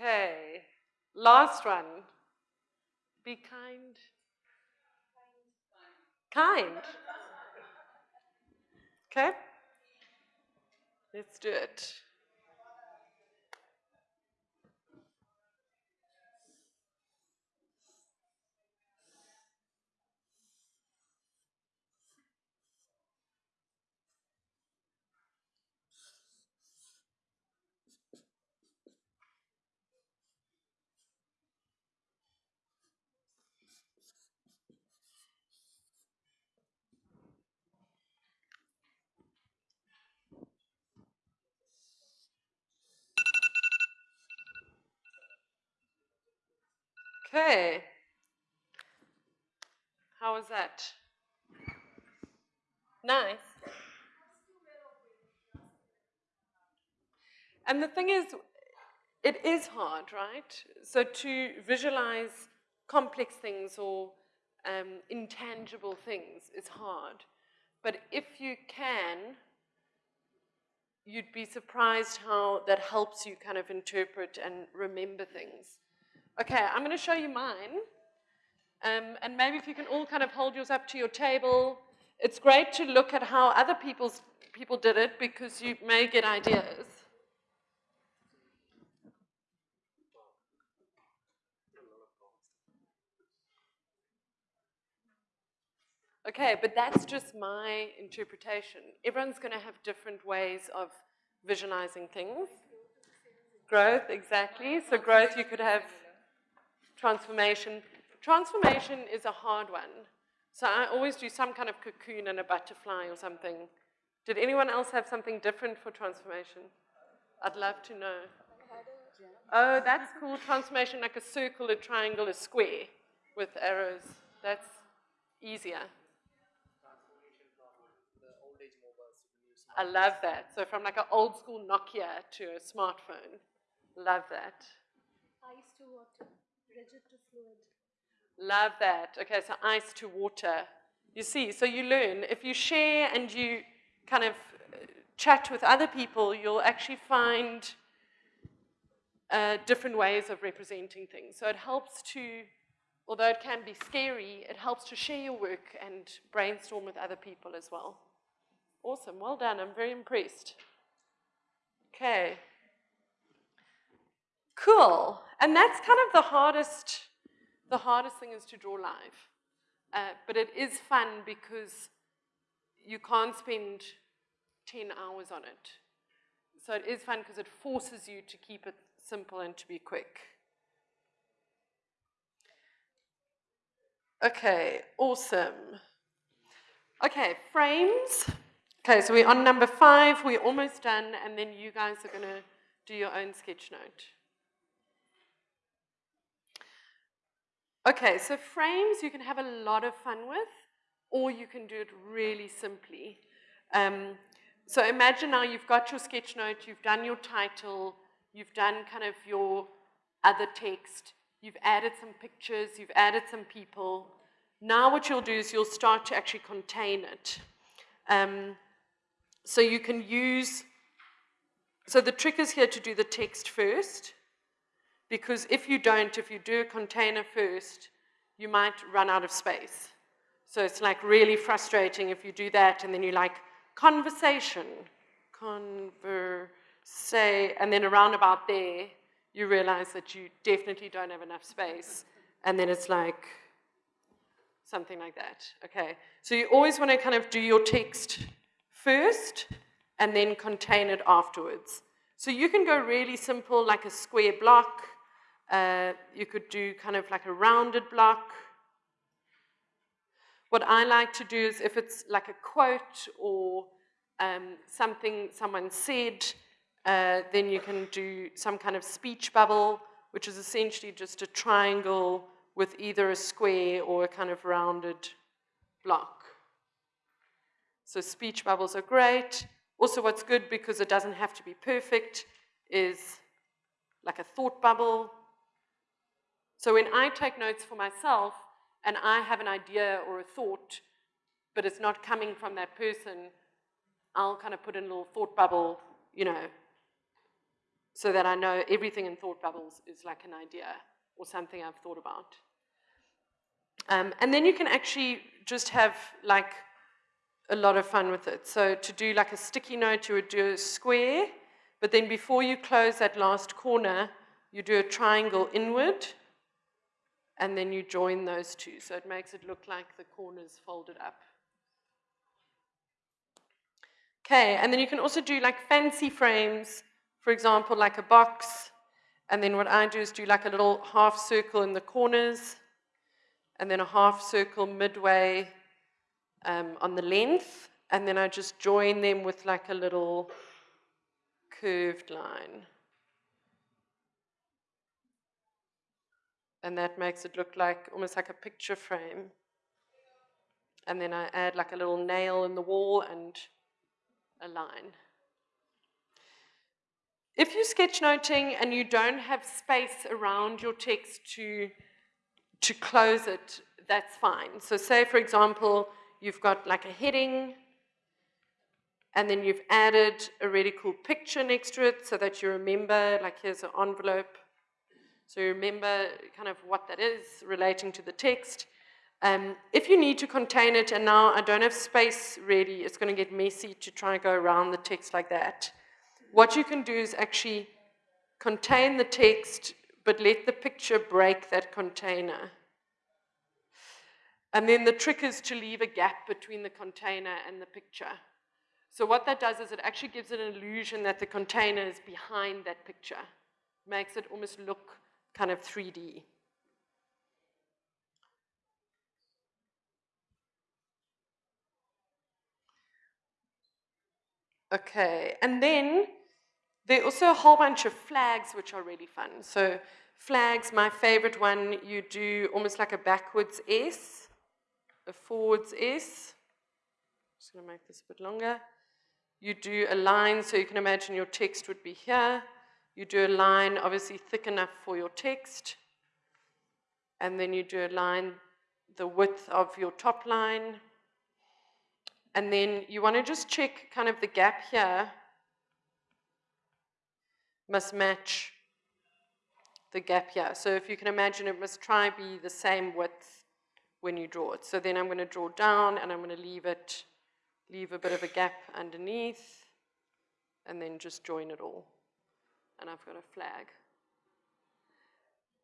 Okay, last one. Be kind. Kind. Okay, let's do it. Okay. How was that? Nice. And the thing is, it is hard, right? So to visualize complex things or um, intangible things is hard. But if you can, you'd be surprised how that helps you kind of interpret and remember things. Okay, I'm going to show you mine. Um, and maybe if you can all kind of hold yours up to your table. It's great to look at how other people's, people did it because you may get ideas. Okay, but that's just my interpretation. Everyone's going to have different ways of visualizing things. Growth, exactly. So growth, you could have transformation. Transformation is a hard one. So I always do some kind of cocoon and a butterfly or something. Did anyone else have something different for transformation? I'd love to know. Oh, that's cool. Transformation like a circle, a triangle, a square with arrows. That's easier. I love that. So from like an old school Nokia to a smartphone. Love that. Ice to water, rigid to fluid. Love that. Okay, so ice to water. You see, so you learn. If you share and you kind of uh, chat with other people, you'll actually find uh, different ways of representing things. So it helps to, although it can be scary, it helps to share your work and brainstorm with other people as well. Awesome, well done. I'm very impressed. Okay. Cool. And that's kind of the hardest, the hardest thing is to draw live. Uh, but it is fun because you can't spend 10 hours on it. So it is fun because it forces you to keep it simple and to be quick. Okay, awesome. Okay, frames. Okay, so we're on number five, we're almost done, and then you guys are going to do your own sketch note. Okay, so frames you can have a lot of fun with, or you can do it really simply. Um, so imagine now you've got your sketch note, you've done your title, you've done kind of your other text, you've added some pictures, you've added some people. Now what you'll do is you'll start to actually contain it. Um, so you can use, so the trick is here to do the text first, because if you don't, if you do a container first, you might run out of space. So it's like really frustrating if you do that and then you like conversation, converse, and then around about there, you realize that you definitely don't have enough space. And then it's like something like that. Okay. So you always want to kind of do your text first and then contain it afterwards. So you can go really simple, like a square block. Uh, you could do kind of like a rounded block. What I like to do is if it's like a quote or um, something someone said, uh, then you can do some kind of speech bubble, which is essentially just a triangle with either a square or a kind of rounded block. So speech bubbles are great. Also what's good because it doesn't have to be perfect is like a thought bubble. So when I take notes for myself and I have an idea or a thought, but it's not coming from that person, I'll kind of put in a little thought bubble, you know, so that I know everything in thought bubbles is like an idea or something I've thought about. Um, and then you can actually just have like a lot of fun with it. So to do like a sticky note, you would do a square, but then before you close that last corner, you do a triangle inward, and then you join those two. So it makes it look like the corners folded up. Okay, and then you can also do like fancy frames, for example, like a box, and then what I do is do like a little half circle in the corners, and then a half circle midway um, on the length, and then I just join them with like a little curved line. And that makes it look like almost like a picture frame. And then I add like a little nail in the wall and a line. if you're sketchnoting and you don't have space around your text to, to close it, that's fine. So say, for example, you've got like a heading, and then you've added a really cool picture next to it so that you remember, like here's an envelope. So remember kind of what that is relating to the text. Um, if you need to contain it, and now I don't have space really, it's going to get messy to try and go around the text like that. What you can do is actually contain the text, but let the picture break that container. And then the trick is to leave a gap between the container and the picture. So what that does is it actually gives it an illusion that the container is behind that picture. Makes it almost look kind of 3D. Okay, and then there are also a whole bunch of flags which are really fun. So flags, my favorite one, you do almost like a backwards S, a forwards S. Just gonna make this a bit longer. You do a line, so you can imagine your text would be here. You do a line, obviously thick enough for your text. And then you do a line the width of your top line. And then you want to just check kind of the gap here must match the gap here. So if you can imagine, it must try be the same width when you draw it. So then I'm going to draw down and I'm going to leave it leave a bit of a gap underneath, and then just join it all. And I've got a flag.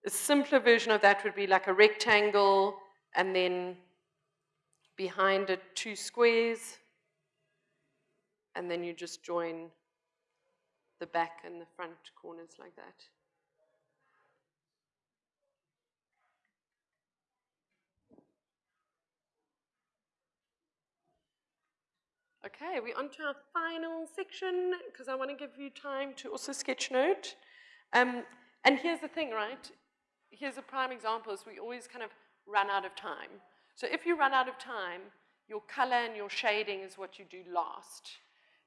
A simpler version of that would be like a rectangle, and then behind it two squares, and then you just join the back and the front corners like that. Okay, we're on to our final section because I want to give you time to also sketch note. Um, and here's the thing, right? Here's a prime example is we always kind of run out of time. So if you run out of time, your color and your shading is what you do last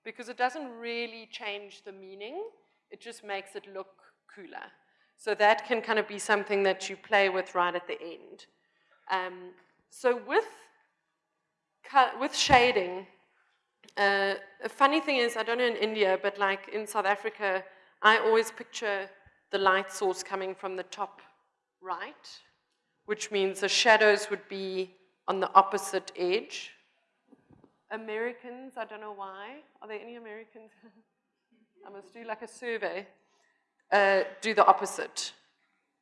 because it doesn't really change the meaning. It just makes it look cooler. So that can kind of be something that you play with right at the end. Um, so with, with shading, uh, a funny thing is, I don't know in India, but like in South Africa, I always picture the light source coming from the top right, which means the shadows would be on the opposite edge. Americans, I don't know why. Are there any Americans? I must do like a survey. Uh, do the opposite.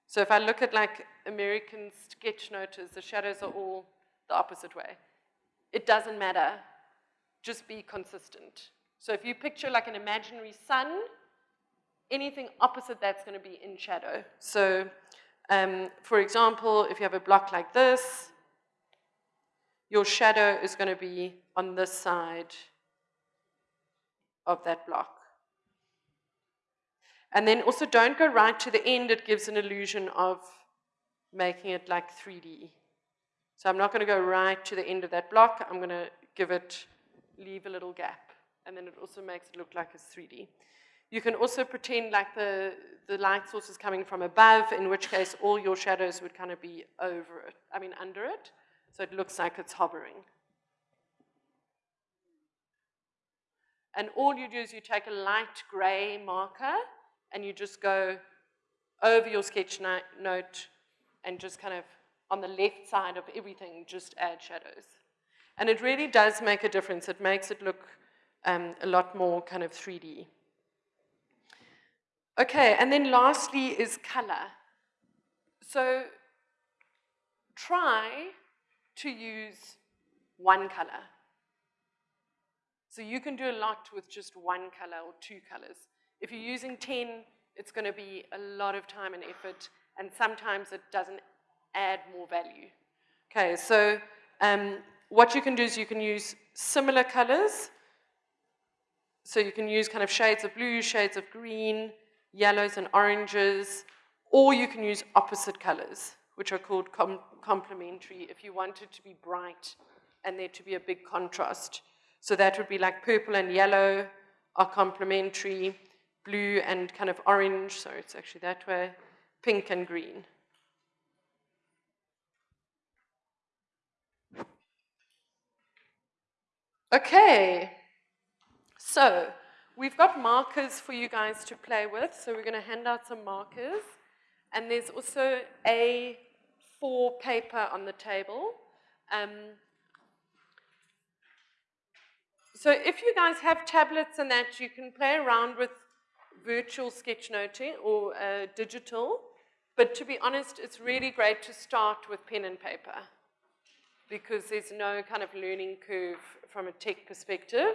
So if I look at like American sketch notice, the shadows are all the opposite way. It doesn't matter just be consistent. So if you picture like an imaginary sun, anything opposite that's going to be in shadow. So um, for example, if you have a block like this, your shadow is going to be on this side of that block. And then also don't go right to the end, it gives an illusion of making it like 3D. So I'm not going to go right to the end of that block, I'm going to give it leave a little gap. And then it also makes it look like it's 3D. You can also pretend like the, the light source is coming from above, in which case all your shadows would kind of be over it, I mean under it, so it looks like it's hovering. And all you do is you take a light gray marker and you just go over your sketch note and just kind of on the left side of everything, just add shadows. And it really does make a difference. It makes it look um, a lot more kind of 3D. Okay, and then lastly is color. So try to use one color. So you can do a lot with just one color or two colors. If you're using 10, it's going to be a lot of time and effort, and sometimes it doesn't add more value. Okay, so um, what you can do is you can use similar colors. So you can use kind of shades of blue, shades of green, yellows and oranges, or you can use opposite colors, which are called com complementary if you want it to be bright and there to be a big contrast. So that would be like purple and yellow are complementary. blue and kind of orange, so it's actually that way, pink and green. Okay, so we've got markers for you guys to play with, so we're going to hand out some markers. And there's also A4 paper on the table. Um, so if you guys have tablets and that, you can play around with virtual sketchnoting or uh, digital. But to be honest, it's really great to start with pen and paper because there's no kind of learning curve from a tech perspective.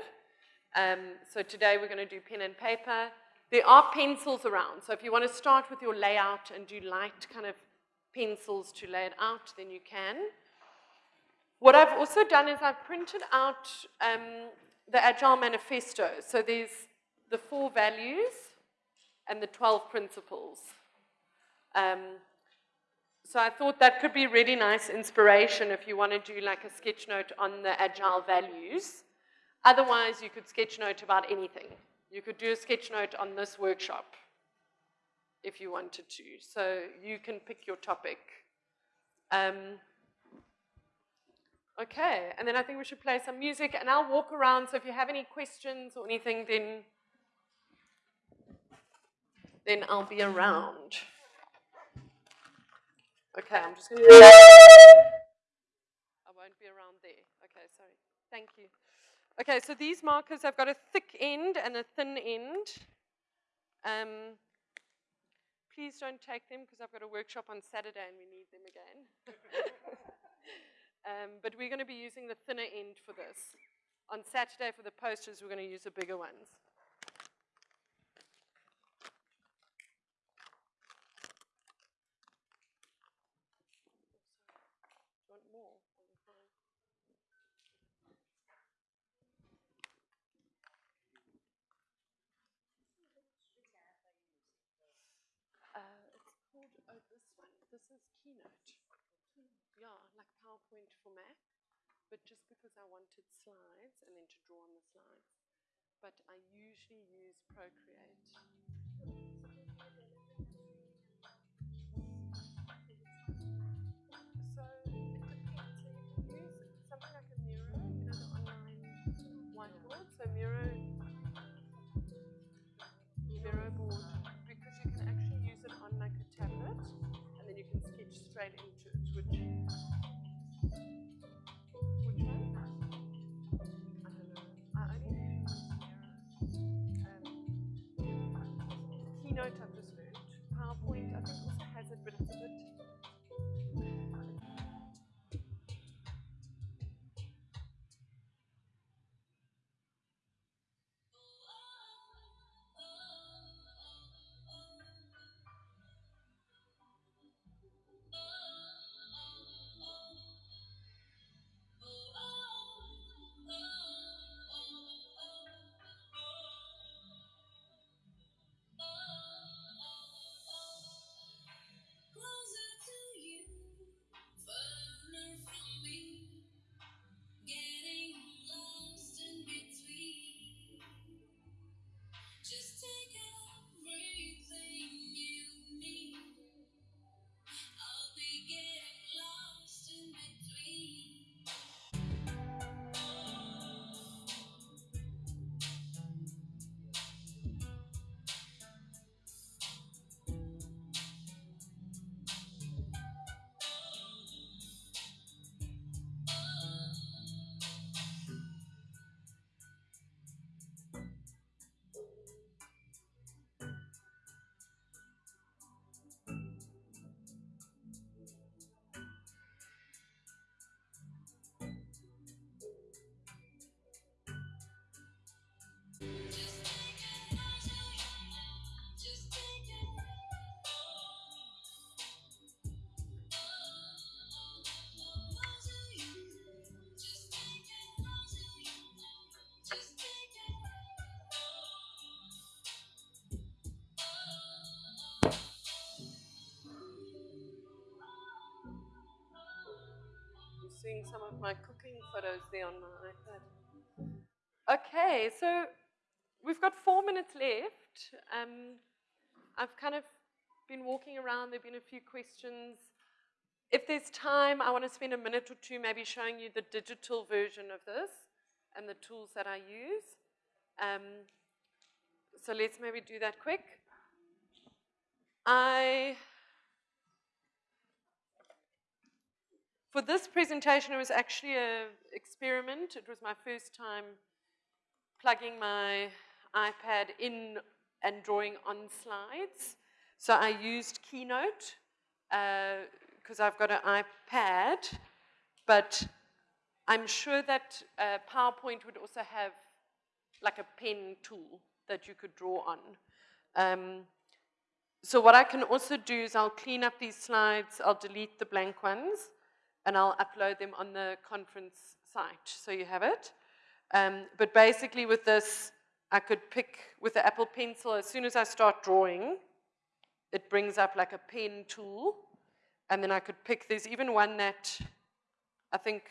Um, so today we're going to do pen and paper. There are pencils around, so if you want to start with your layout and do light kind of pencils to lay it out, then you can. What I've also done is I've printed out um, the Agile Manifesto. So there's the four values and the 12 principles. Um, so I thought that could be really nice inspiration if you want to do like a sketch note on the agile values. Otherwise, you could sketch note about anything. You could do a sketch note on this workshop if you wanted to. So you can pick your topic. Um, okay, and then I think we should play some music and I'll walk around. So if you have any questions or anything, then, then I'll be around. Okay, I'm just going to. I won't be around there. Okay, sorry. Thank you. Okay, so these markers have got a thick end and a thin end. Um, please don't take them because I've got a workshop on Saturday and we need them again. um, but we're going to be using the thinner end for this. On Saturday for the posters, we're going to use the bigger ones. want more? Uh, it's called, oh, this one. This is Keynote. Yeah, like PowerPoint for Mac, but just because I wanted slides and then to draw on the slides. But I usually use Procreate. Into seeing some of my cooking photos there on my iPad. Okay, so we've got four minutes left. Um, I've kind of been walking around, there have been a few questions. If there's time, I want to spend a minute or two maybe showing you the digital version of this and the tools that I use. Um, so let's maybe do that quick. I, for this presentation, it was actually an experiment. It was my first time plugging my iPad in and drawing on slides. So I used Keynote because uh, I've got an iPad, but I'm sure that uh, PowerPoint would also have like a pen tool that you could draw on. Um, so what I can also do is I'll clean up these slides, I'll delete the blank ones, and I'll upload them on the conference site, so you have it. Um, but basically with this, I could pick with the Apple Pencil, as soon as I start drawing, it brings up like a pen tool, and then I could pick, there's even one that I think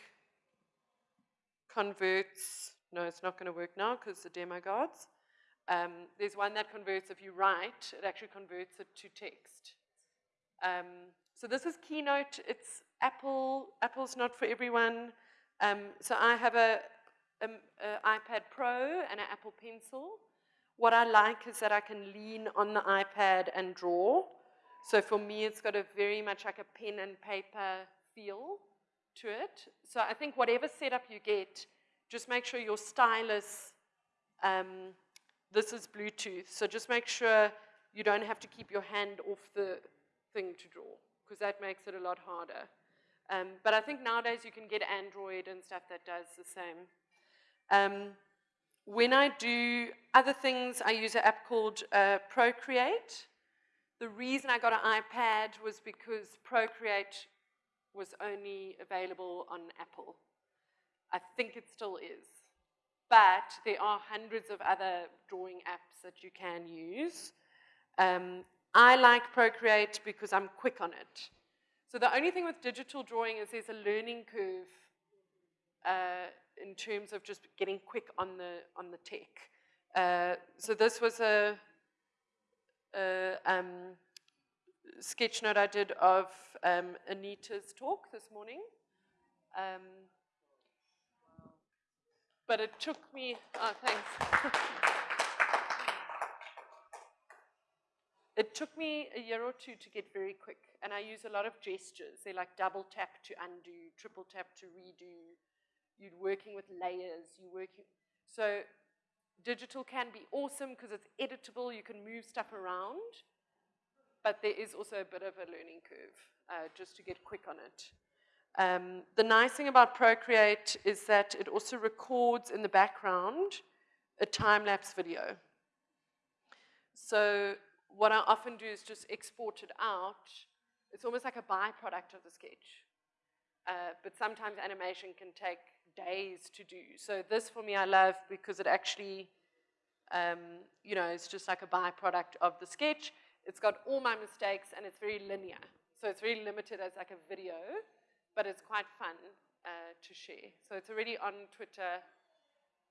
converts, no, it's not going to work now because the demo guards. Um, there's one that converts, if you write, it actually converts it to text. Um, so this is Keynote. It's Apple. Apple's not for everyone. Um, so I have a, a, a, iPad Pro and an Apple Pencil. What I like is that I can lean on the iPad and draw. So for me, it's got a very much like a pen and paper feel to it. So I think whatever setup you get, just make sure your stylus, um, this is Bluetooth, so just make sure you don't have to keep your hand off the thing to draw, because that makes it a lot harder. Um, but I think nowadays you can get Android and stuff that does the same. Um, when I do other things, I use an app called uh, Procreate. The reason I got an iPad was because Procreate was only available on Apple. I think it still is. But there are hundreds of other drawing apps that you can use. Um, I like Procreate because I'm quick on it. So the only thing with digital drawing is there's a learning curve uh, in terms of just getting quick on the, on the tech. Uh, so this was a, a um, sketch note I did of um, Anita's talk this morning. Um, but it took me, oh, thanks. it took me a year or two to get very quick, and I use a lot of gestures. They're like double tap to undo, triple tap to redo. You're working with layers, you're working, so digital can be awesome because it's editable, you can move stuff around, but there is also a bit of a learning curve uh, just to get quick on it. Um, the nice thing about Procreate is that it also records in the background a time-lapse video. So what I often do is just export it out. It's almost like a byproduct of the sketch. Uh, but sometimes animation can take days to do. So this for me I love because it actually, um, you know, it's just like a byproduct of the sketch. It's got all my mistakes and it's very linear. So it's very limited as like a video, but it's quite fun uh, to share. So it's already on Twitter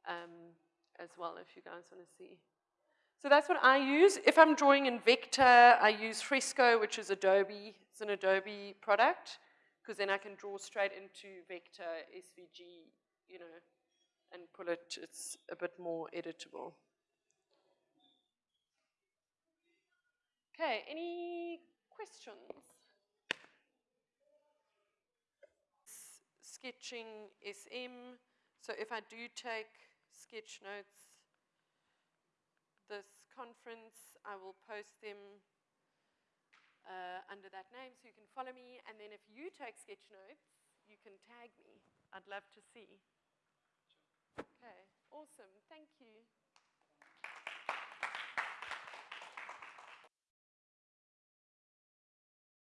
um, as well if you guys want to see. So that's what I use. If I'm drawing in vector, I use Fresco, which is Adobe. It's an Adobe product, because then I can draw straight into vector, SVG, you know, and pull it, it's a bit more editable. Okay, any questions? sketching SM. So if I do take sketch notes this conference, I will post them uh, under that name so you can follow me. And then if you take sketch notes, you can tag me. I'd love to see. Okay, awesome. Thank you.